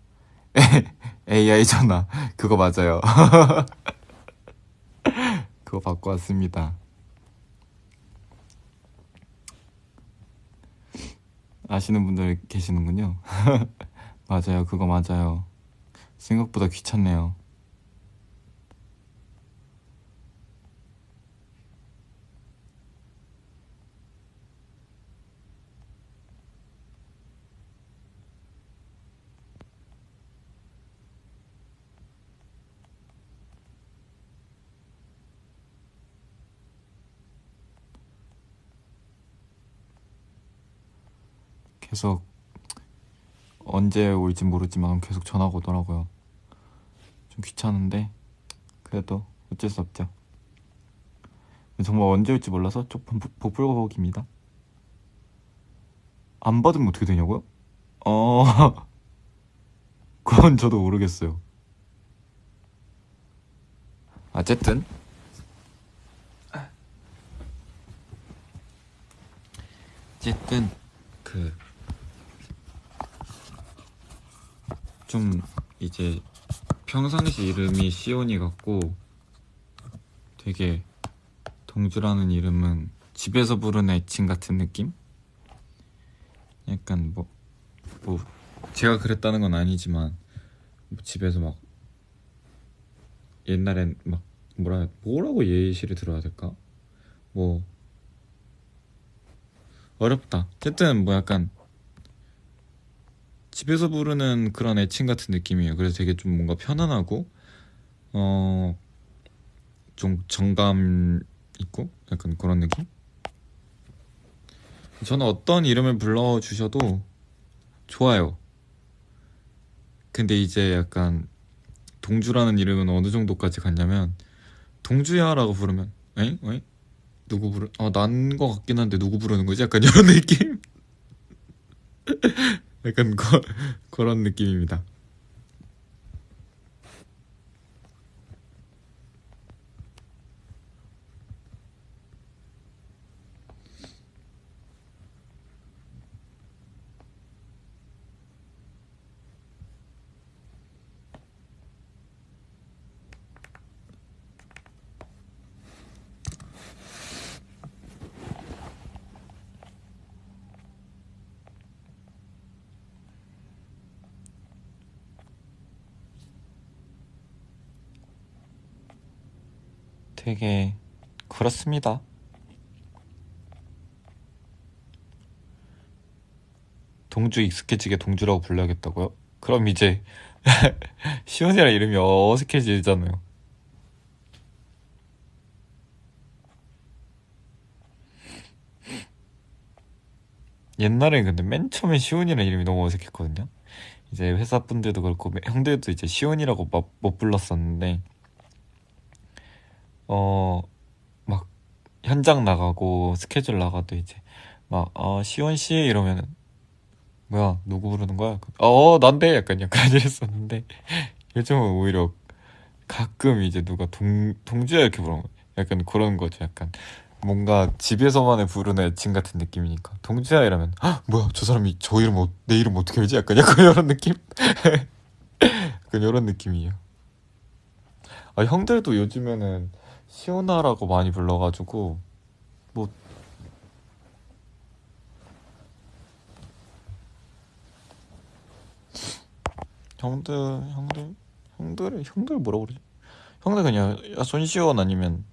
AI 전화. 그거 맞아요. 그거 받고 왔습니다. 아시는 분들 계시는군요. 맞아요. 그거 맞아요. 생각보다 귀찮네요 계속 언제 올지 모르지만 계속 전화가 오더라고요. 좀 귀찮은데 그래도 어쩔 수 없죠. 정말 언제 올지 몰라서 조금 복불복입니다. 안 받으면 어떻게 되냐고요? 어 그건 저도 모르겠어요. 어쨌든 어쨌든 그 좀 이제 평상시 이름이 시온이 같고 되게 동주라는 이름은 집에서 부르는 애칭 같은 느낌? 약간 뭐, 뭐 제가 그랬다는 건 아니지만 뭐 집에서 막 옛날엔 막 뭐라 뭐라고 예시를 들어야 될까? 뭐 어렵다. 어쨌든 뭐 약간 집에서 부르는 그런 애칭 같은 느낌이에요. 그래서 되게 좀 뭔가 편안하고 어 좀 정감 있고 약간 그런 느낌? 저는 어떤 이름을 불러 주셔도 좋아요. 근데 이제 약간 동주라는 이름은 어느 정도까지 갔냐면 동주야라고 부르면 에잉? 에잉? 누구 부르 아난 거 같긴 한데 누구 부르는 거지? 약간 이런 느낌? 약간 거, 그런 느낌입니다. 되게 그렇습니다. 동주 익숙해지게 동주라고 불러야겠다고요? 그럼 이제 시온이랑 이름이 어색해지잖아요. 옛날엔 근데 맨 처음에 시온이라는 이름이 너무 어색했거든요. 이제 회사 분들도 그렇고 형들도 이제 시온이라고 막 못 불렀었는데 어, 막, 현장 나가고, 스케줄 나가도 이제, 막, 어, 시원 씨 이러면은, 뭐야, 누구 부르는 거야? 어, 난데? 약간, 약간 이랬었는데, 요즘은 오히려 가끔 이제 누가 동, 동주야 이렇게 부르는 거 약간 그런 거죠. 약간, 뭔가 집에서만의 부르는 애칭 같은 느낌이니까. 동주야 이러면, 아, 뭐야, 저 사람이 저 이름, 어, 내 이름 어떻게 알지? 약간, 약간 이런 느낌? 약간 이런 느낌이에요. 아, 형들도 요즘에는, 시오나라고 많이 불러가지고 뭐 형들 형들 형들 형들 뭐라 그러지? 형들 그냥 야 손시온 아니면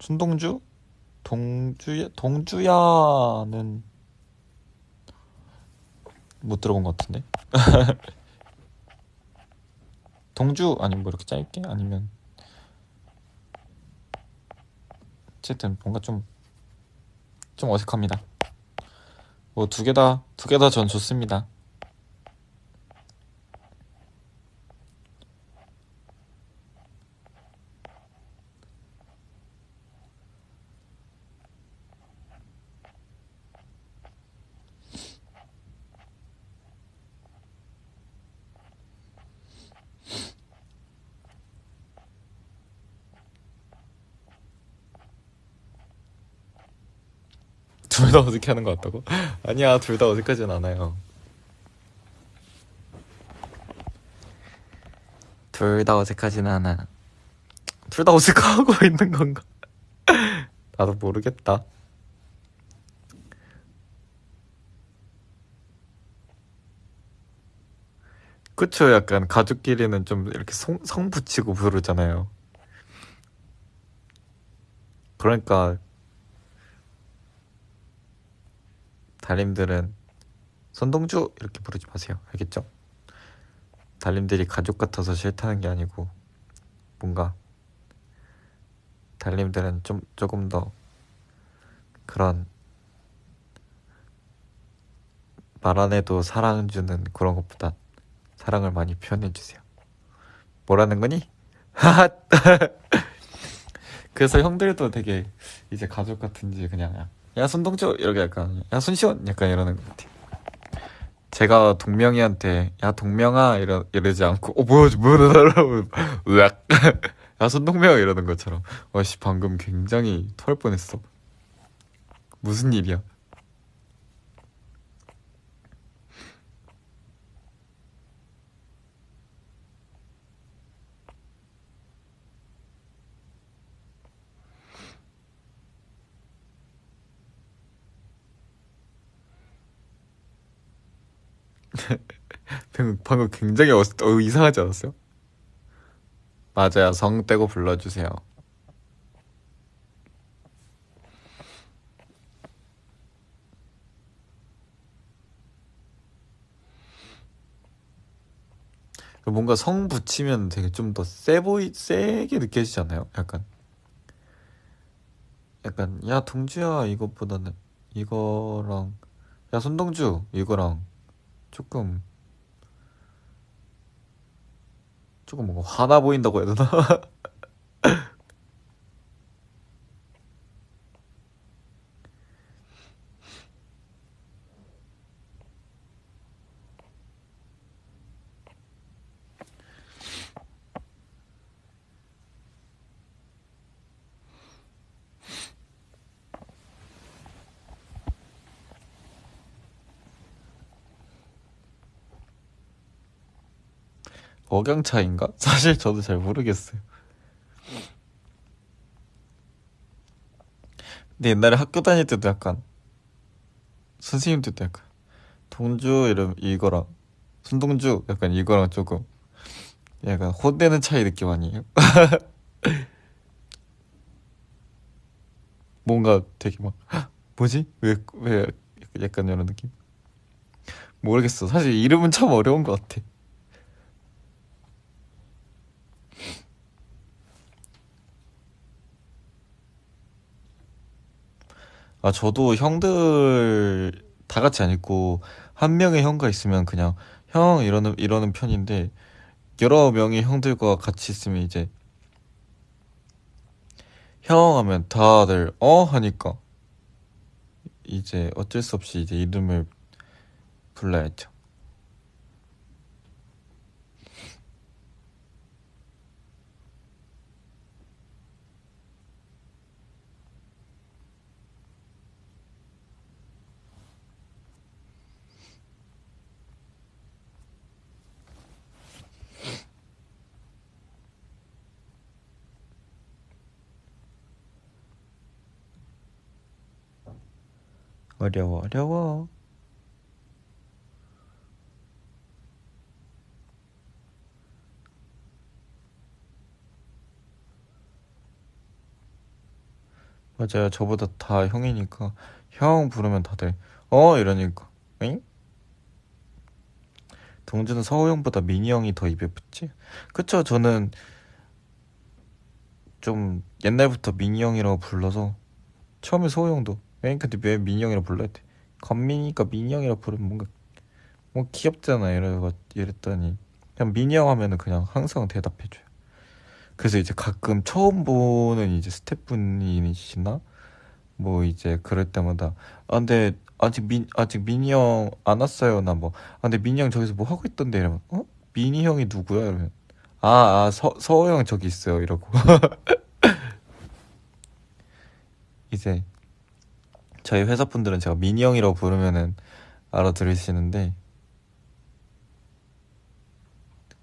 순동주? 동주야 동주야는 못 들어본 것 같은데 동주 아니면 뭐 이렇게 짧게 아니면 어쨌든 뭔가 좀 좀 어색합니다. 뭐 두 개 다 두 개 다 전 좋습니다. 둘 다 어색해 하는 것 같다고? 아니야, 둘 다 어색하진 않아요. 둘 다 어색하진 않아. 둘 다 어색하고 있는 건가? 나도 모르겠다. 그쵸? 약간 가족끼리는 좀 이렇게 성, 성 붙이고 부르잖아요. 그러니까 달님들은 손동주 이렇게 부르지 마세요. 알겠죠? 달님들이 가족 같아서 싫다는 게 아니고 뭔가 달님들은 좀 조금 더 그런 말 안 해도 사랑 주는 그런 것보다 사랑을 많이 표현해 주세요. 뭐라는 거니? 그래서 형들도 되게 이제 가족 같은지 그냥 야 손동주 이렇게 약간 야 손시원 약간 이러는 것 같아요. 제가 동명이한테 야 동명아 이러 이러지 않고 어 뭐야 뭐라고 으악 야 손동명 이러는 것처럼 와씨 방금 굉장히 토할 뻔했어. 무슨 일이야? 방금, 방금 굉장히 어, 어, 이상하지 않았어요? 맞아요. 성 떼고 불러주세요. 뭔가 성 붙이면 되게 좀 더 세 보이, 세게 느껴지지 않나요? 약간. 약간, 야, 동주야, 이것보다는, 이거랑, 야, 손동주, 이거랑, 조금, 조금 뭔가 화나 보인다고 해야 되나? 억양 차인가? 사실 저도 잘 모르겠어요. 근데 옛날에 학교 다닐 때도 약간 선생님들도 약간 동주 이름 이거랑 손동주 약간 이거랑 조금 약간 혼내는 차이 느낌 아니에요? 뭔가 되게 막 뭐지? 왜 왜 약간 이런 느낌? 모르겠어. 사실 이름은 참 어려운 것 같아. 아, 저도 형들 다 같이 안 있고, 한 명의 형과 있으면 그냥 형 이러는, 이러는 편인데, 여러 명의 형들과 같이 있으면 이제, 형 하면 다들 어? 하니까, 이제 어쩔 수 없이 이제 이름을 불러야죠. 어려워, 어려워. 맞아요. 저보다 다 형이니까 형 부르면 다들 어 이러니까 엥? 동주는 서호 형보다 민희 형이 더 입에 붙지? 그쵸? 저는 좀 옛날부터 민희 형이라고 불러서 처음에 서호 형도 엥? 근데 왜 민희 형이라고 불러야 돼? 건민이니까 민이 형이라 부르면 뭔가 뭐 귀엽잖아 이래가 이랬더니 그냥 형 하면은 그냥 항상 대답해줘요. 그래서 이제 가끔 처음 보는 이제 스태프분이시나 뭐 이제 그럴 때마다 아 근데 아직 민 아직 형안 왔어요 나 뭐 아 근데 형 저기서 뭐 하고 있던데 이러면 어 민이 형이 누구야 이러면 아아서 서호 형 저기 있어요 이러고 이제 저희 회사 분들은 제가 민이 형이라고 부르면은 알아들으시는데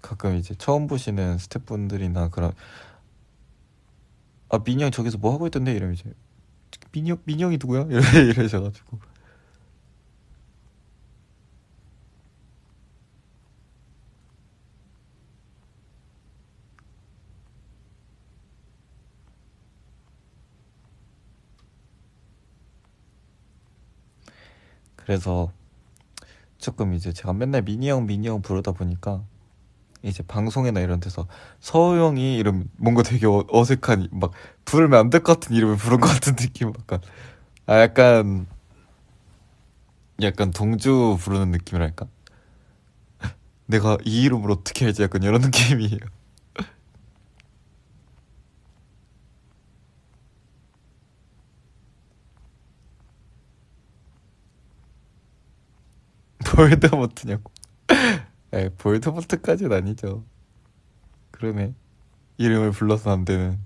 가끔 이제 처음 보시는 스태프분들이나 그런 아 민이 형 저기서 뭐 하고 있던데? 이러면 이제 민이 형이 누구야? 이래 이러셔가지고 그래서 조금 이제 제가 맨날 민이 형 민이 형 부르다 보니까 이제 방송이나 이런 데서 서우 형이 이름 뭔가 되게 어, 어색한 막 부르면 안 될 것 같은 이름을 부른 것 같은 느낌 약간. 아 약간 약간 동주 부르는 느낌이랄까? 내가 이 이름을 어떻게 알지? 약간 이런 느낌이에요 볼드모트냐고. 에 볼드모트까지는 아니죠. 그러네. 이름을 불러서 안 되는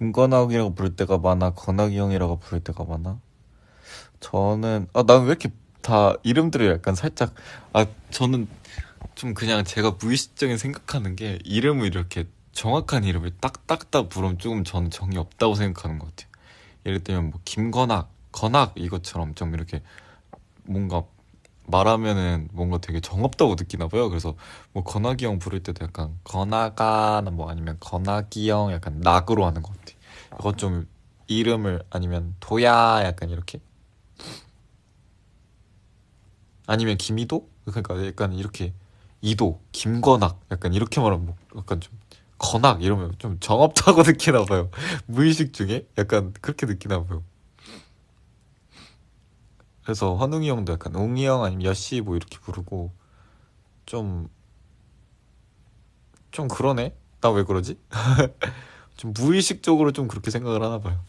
김건학이라고 부를 때가 많아? 건학이 형이라고 부를 때가 많아? 저는 아 난 왜 이렇게 다 이름들이 약간 살짝 아 저는 좀 그냥 제가 무의식적인 생각하는 게 이름을 이렇게 정확한 이름을 딱딱딱 부르면 조금 저는 정이 없다고 생각하는 것 같아요. 예를 들면 뭐 김건학 건학 이것처럼 좀 이렇게 뭔가 말하면은 뭔가 되게 정없다고 느끼나 봐요. 그래서 뭐 건학이 형 부를 때도 약간 건아가나 뭐 아니면 건학이 형 약간 낙으로 하는 것 같아. 이건 좀 이름을 아니면 도야 약간 이렇게. 아니면 김이도? 그러니까 약간 이렇게 이도 김건학 약간 이렇게 말하면 뭐 약간 좀 건학 이러면 좀 정없다고 느끼나 봐요. 무의식 중에 약간 그렇게 느끼나 봐요 그래서 환웅이 형도 약간 웅이 형 아니면 여씨 뭐 이렇게 부르고 좀 좀 그러네? 나 왜 그러지? 좀 무의식적으로 좀 그렇게 생각을 하나 봐요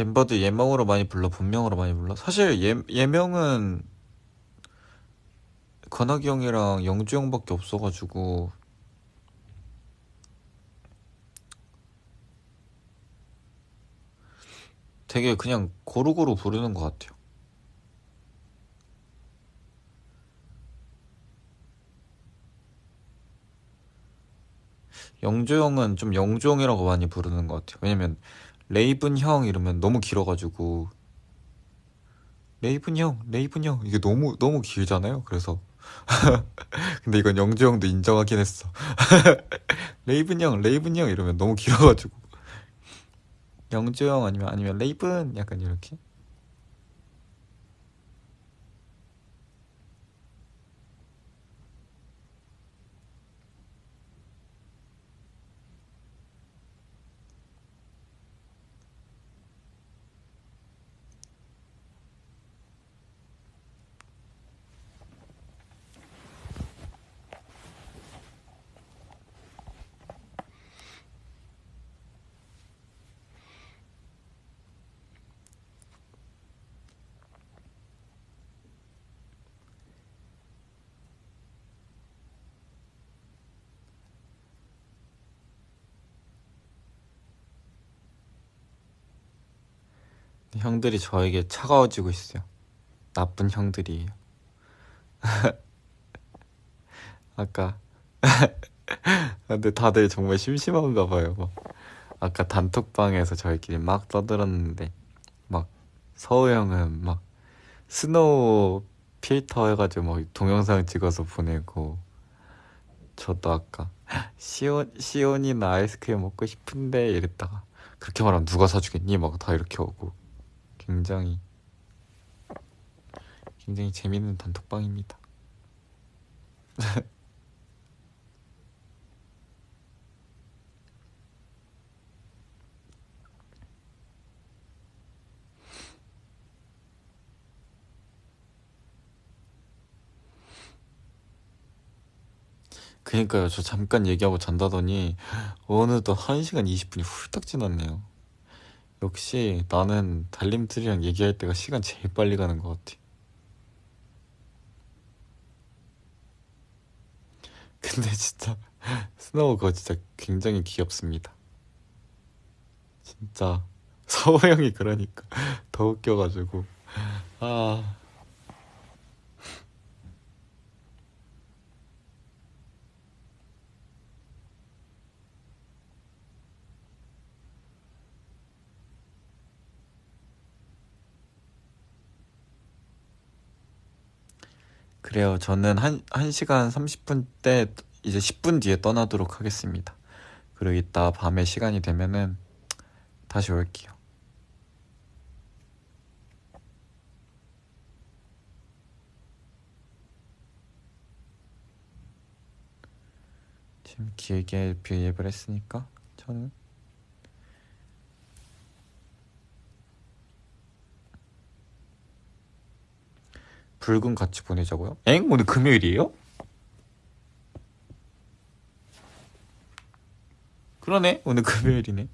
멤버들 예명으로 많이 불러 본명으로 많이 불러? 사실 예, 예명은 건학이 형이랑 영주 형밖에 없어가지고 되게 그냥 고루고루 부르는 것 같아요. 영조 형은 좀 영조 형이라고 많이 부르는 것 같아요. 왜냐면 레이븐 형 이러면 너무 길어가지고. 레이븐 형, 레이븐 형. 이게 너무 너무 길잖아요. 그래서. 근데 이건 영조 형도 인정하긴 했어. 레이븐 형, 레이븐 형 이러면 너무 길어가지고. 영조 형 아니면 아니면 레이븐? 약간 이렇게 형들이 저에게 차가워지고 있어요. 나쁜 형들이에요. 아까 근데 다들 정말 심심한가 봐요. 막. 아까 단톡방에서 저희끼리 막 떠들었는데 막 서호 형은 막 스노우 필터 해가지고 막 동영상 찍어서 보내고 저도 아까 시온 시온이나 아이스크림 먹고 싶은데 이랬다가 그렇게 말하면 누가 사주겠니? 막 다 이렇게 오고 굉장히 굉장히 재밌는 단톡방입니다. 그니까요. 저 잠깐 얘기하고 잔다더니 어느덧 1시간 20분이 훌쩍 지났네요. 역시 나는 달님들이랑 얘기할 때가 시간 제일 빨리 가는 것 같아. 근데 진짜 스노우 그거 진짜 굉장히 귀엽습니다. 진짜 서호 형이 그러니까 더 웃겨가지고 아 그래요. 저는 한, 1시간 30분 때 이제 10분 뒤에 떠나도록 하겠습니다. 그리고 이따 밤에 시간이 되면은 다시 올게요. 지금 길게 비앱을 했으니까 저는 붉은 같이 보내자고요? 엥? 오늘 금요일이에요? 그러네 오늘 금요일이네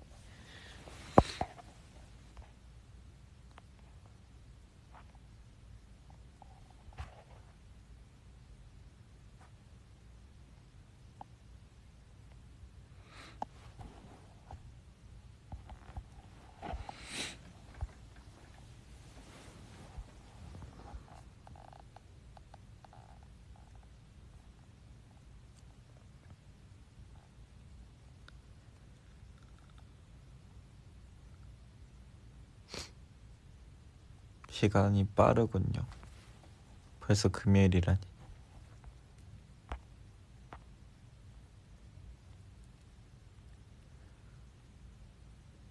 시간이 빠르군요. 벌써 금요일이라니.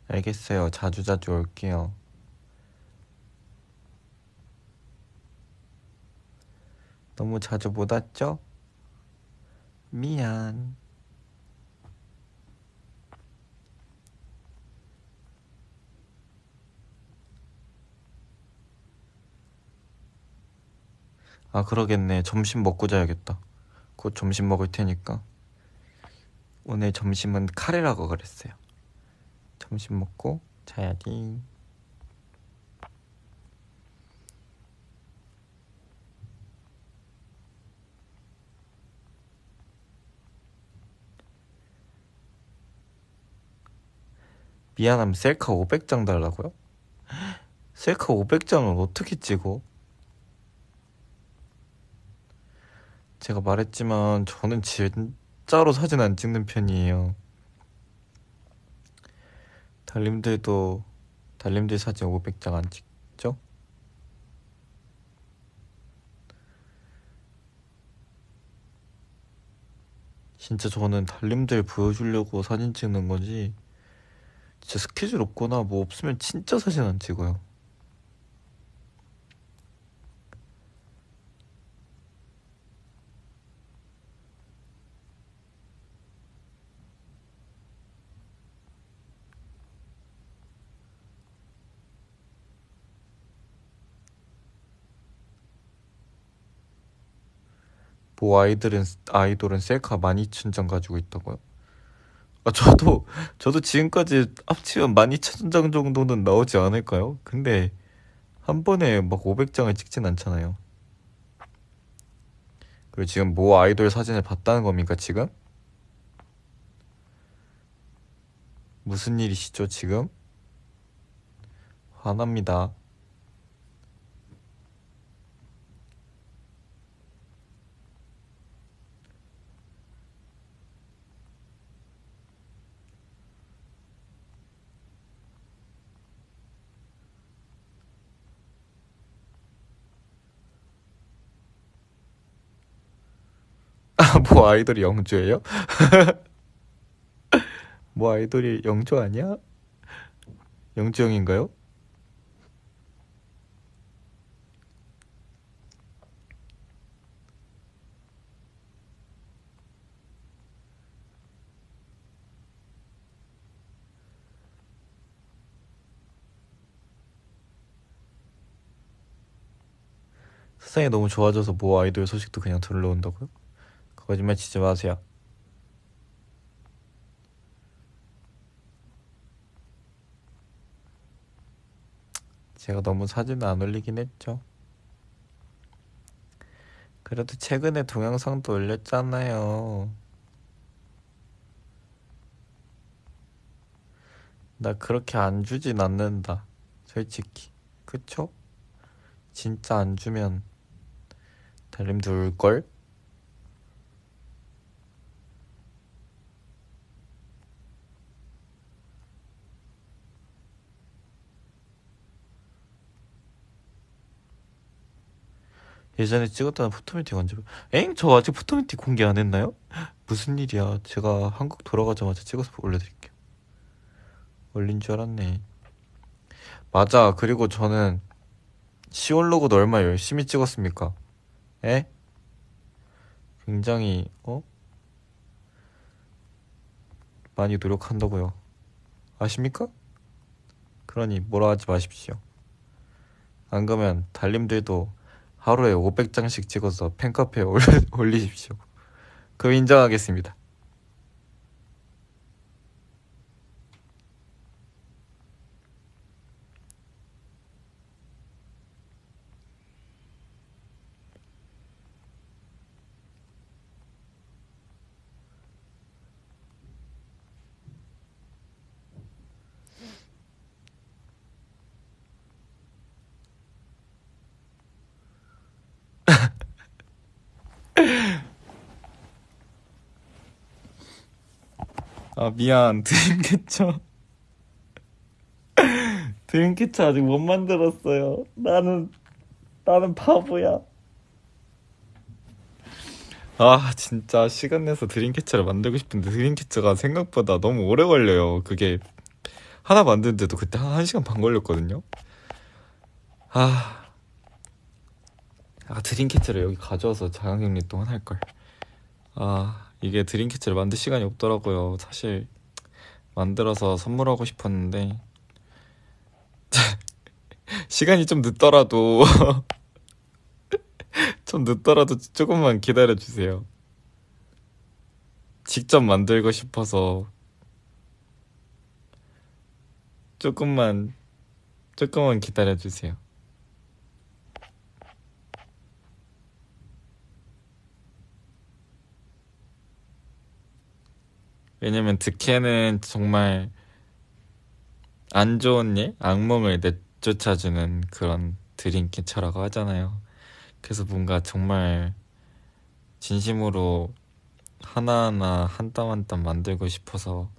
알겠어요. 자주자주 올게요. 너무 자주 못 왔죠? 미안. 아 그러겠네. 점심 먹고 자야겠다. 곧 점심 먹을 테니까. 오늘 점심은 카레라고 그랬어요. 점심 먹고 자야지. 미안함 셀카 500장 달라고요? 셀카 500장을 어떻게 찍어? 제가 말했지만 저는 진짜로 사진 안 찍는 편이에요. 달님들도 달님들 사진 500장 안 찍죠? 진짜 저는 달님들 보여주려고 사진 찍는 거지 진짜 스케줄 없거나 뭐 없으면 진짜 사진 안 찍어요. 뭐 아이들은 아이돌은 셀카 12,000장 가지고 있다고요? 아 저도 저도 지금까지 합치면 12,000장 정도는 나오지 않을까요? 근데 한 번에 막 500장을 찍진 않잖아요. 그리고 지금 뭐 아이돌 사진을 봤다는 겁니까 지금? 무슨 일이시죠 지금? 화납니다. 아, 뭐 아이돌이 영주예요? 뭐 아이돌이 영주 아니야? 영주 형인가요? 세상이 너무 좋아져서 뭐 아이돌 소식도 그냥 들러온다고요? 거짓말 치지 마세요. 제가 너무 사진을 안 올리긴 했죠. 그래도 최근에 동영상도 올렸잖아요. 나 그렇게 안 주진 않는다. 솔직히. 그쵸? 진짜 안 주면 달님도 울걸? 예전에 찍었던 포토미팅 언제 엥? 저 아직 포토미팅 공개 안 했나요? 무슨 일이야 제가 한국 돌아가자마자 찍어서 올려드릴게요 올린 줄 알았네 맞아 그리고 저는 시올로그도 얼마 나 열심히 찍었습니까 에? 굉장히 어? 많이 노력한다고요 아십니까? 그러니 뭐라 하지 마십시오 안 그러면 달님들도 하루에 500장씩 찍어서 팬카페에 올리십시오. 그럼 인정하겠습니다. 미안 드림캐쳐. 드림캐쳐 아직 못 만들었어요. 나는 나는 바보야. 아 진짜 시간 내서 드림캐쳐를 만들고 싶은데 드림캐쳐가 생각보다 너무 오래 걸려요. 그게 하나 만드는데도 그때 한 1시간 반 걸렸거든요. 아, 아 드림캐쳐를 여기 가져와서 자가격리 동안 할걸. 아 이게 드림캐치를 만들 시간이 없더라고요. 사실 만들어서 선물하고 싶었는데 시간이 좀 늦더라도 좀 늦더라도 조금만 기다려 주세요. 직접 만들고 싶어서 조금만 조금만 기다려 주세요. 왜냐면 득해는 정말 안 좋은 일, 악몽을 내쫓아주는 그런 드림캐쳐라고 하잖아요. 그래서 뭔가 정말 진심으로 하나하나 한 땀 한 땀 만들고 싶어서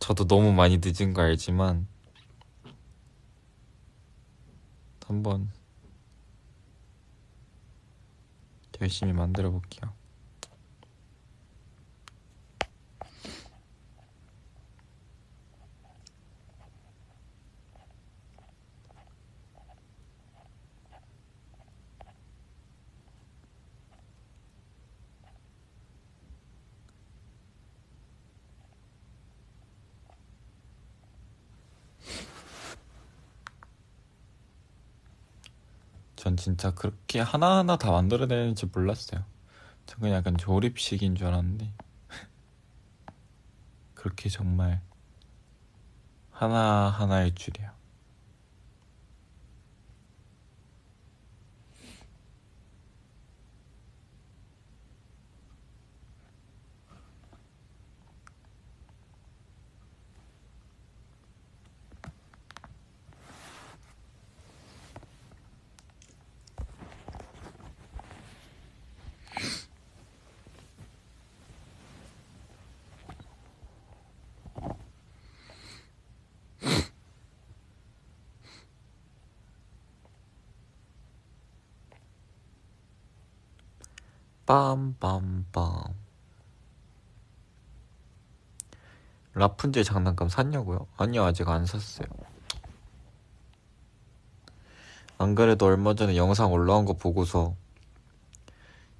저도 너무 많이 늦은 거 알지만 한번 열심히 만들어 볼게요. 전 진짜 그렇게 하나하나 다 만들어내는지 몰랐어요. 전 그냥 약간 조립식인 줄 알았는데 그렇게 정말 하나하나일 줄이야. 빰빰빰. 라푼젤 장난감 샀냐고요? 아니요 아직 안 샀어요. 안 그래도 얼마 전에 영상 올라온 거 보고서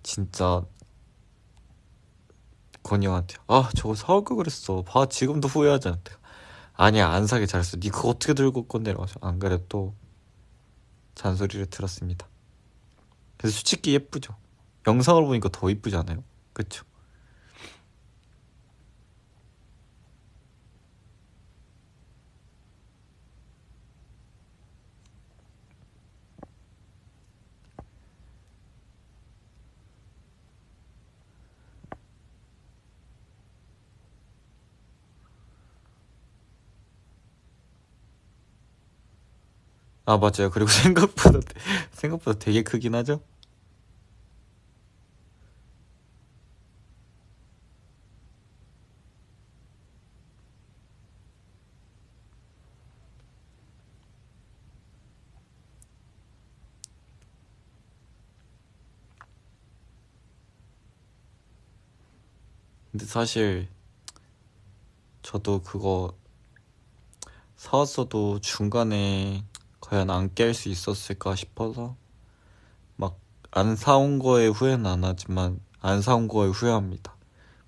진짜 건이 형한테 아 저거 사올 걸 그랬어. 봐 지금도 후회하잖아 아니야 안 사게 잘했어. 니 그거 어떻게 들고 올 건데? 라고 안 그래도 또 잔소리를 들었습니다. 그래서 솔직히 예쁘죠 영상을 보니까 더 이쁘지 않아요? 그쵸? 아 맞아요 그리고 생각보다 생각보다 되게 크긴 하죠 근데 사실 저도 그거 사왔어도 중간에 과연 안 깰 수 있었을까 싶어서 막 안 사온 거에 후회는 안 하지만 안 사온 거에 후회합니다.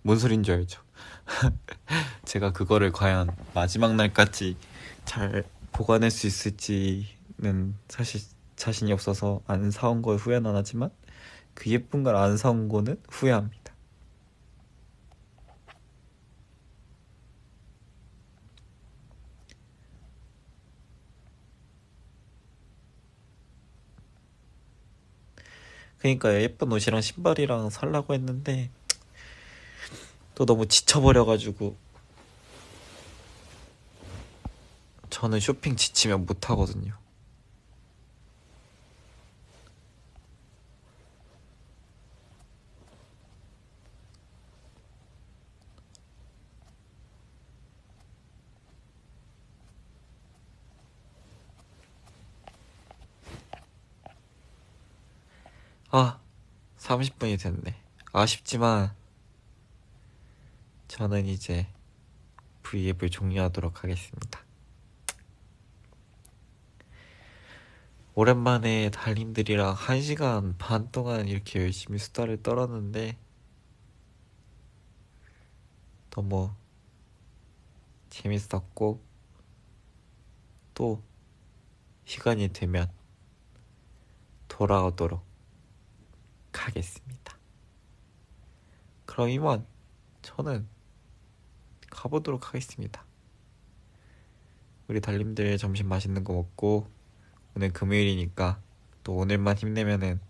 뭔 소린지 알죠? 제가 그거를 과연 마지막 날까지 잘 보관할 수 있을지는 사실 자신이 없어서 안 사온 거에 후회는 안 하지만 그 예쁜 걸 안 사온 거는 후회합니다. 그러니까 예쁜 옷이랑 신발이랑 살라고 했는데 또 너무 지쳐버려가지고 저는 쇼핑 지치면 못하거든요. 아, 30분이 됐네. 아쉽지만 저는 이제 V앱을 종료하도록 하겠습니다. 오랜만에 달님들이랑 1시간 반 동안 이렇게 열심히 수다를 떨었는데 너무 재밌었고 또 시간이 되면 돌아오도록 하겠습니다. 그럼 이만 저는 가보도록 하겠습니다. 우리 달님들 점심 맛있는 거 먹고 오늘 금요일이니까 또 오늘만 힘내면은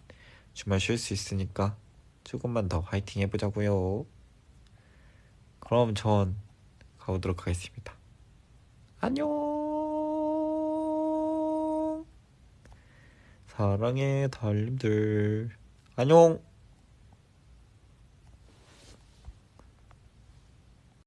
주말 쉴 수 있으니까 조금만 더 화이팅 해보자고요. 그럼 전 가보도록 하겠습니다. 안녕. 사랑해 달님들. 안녕.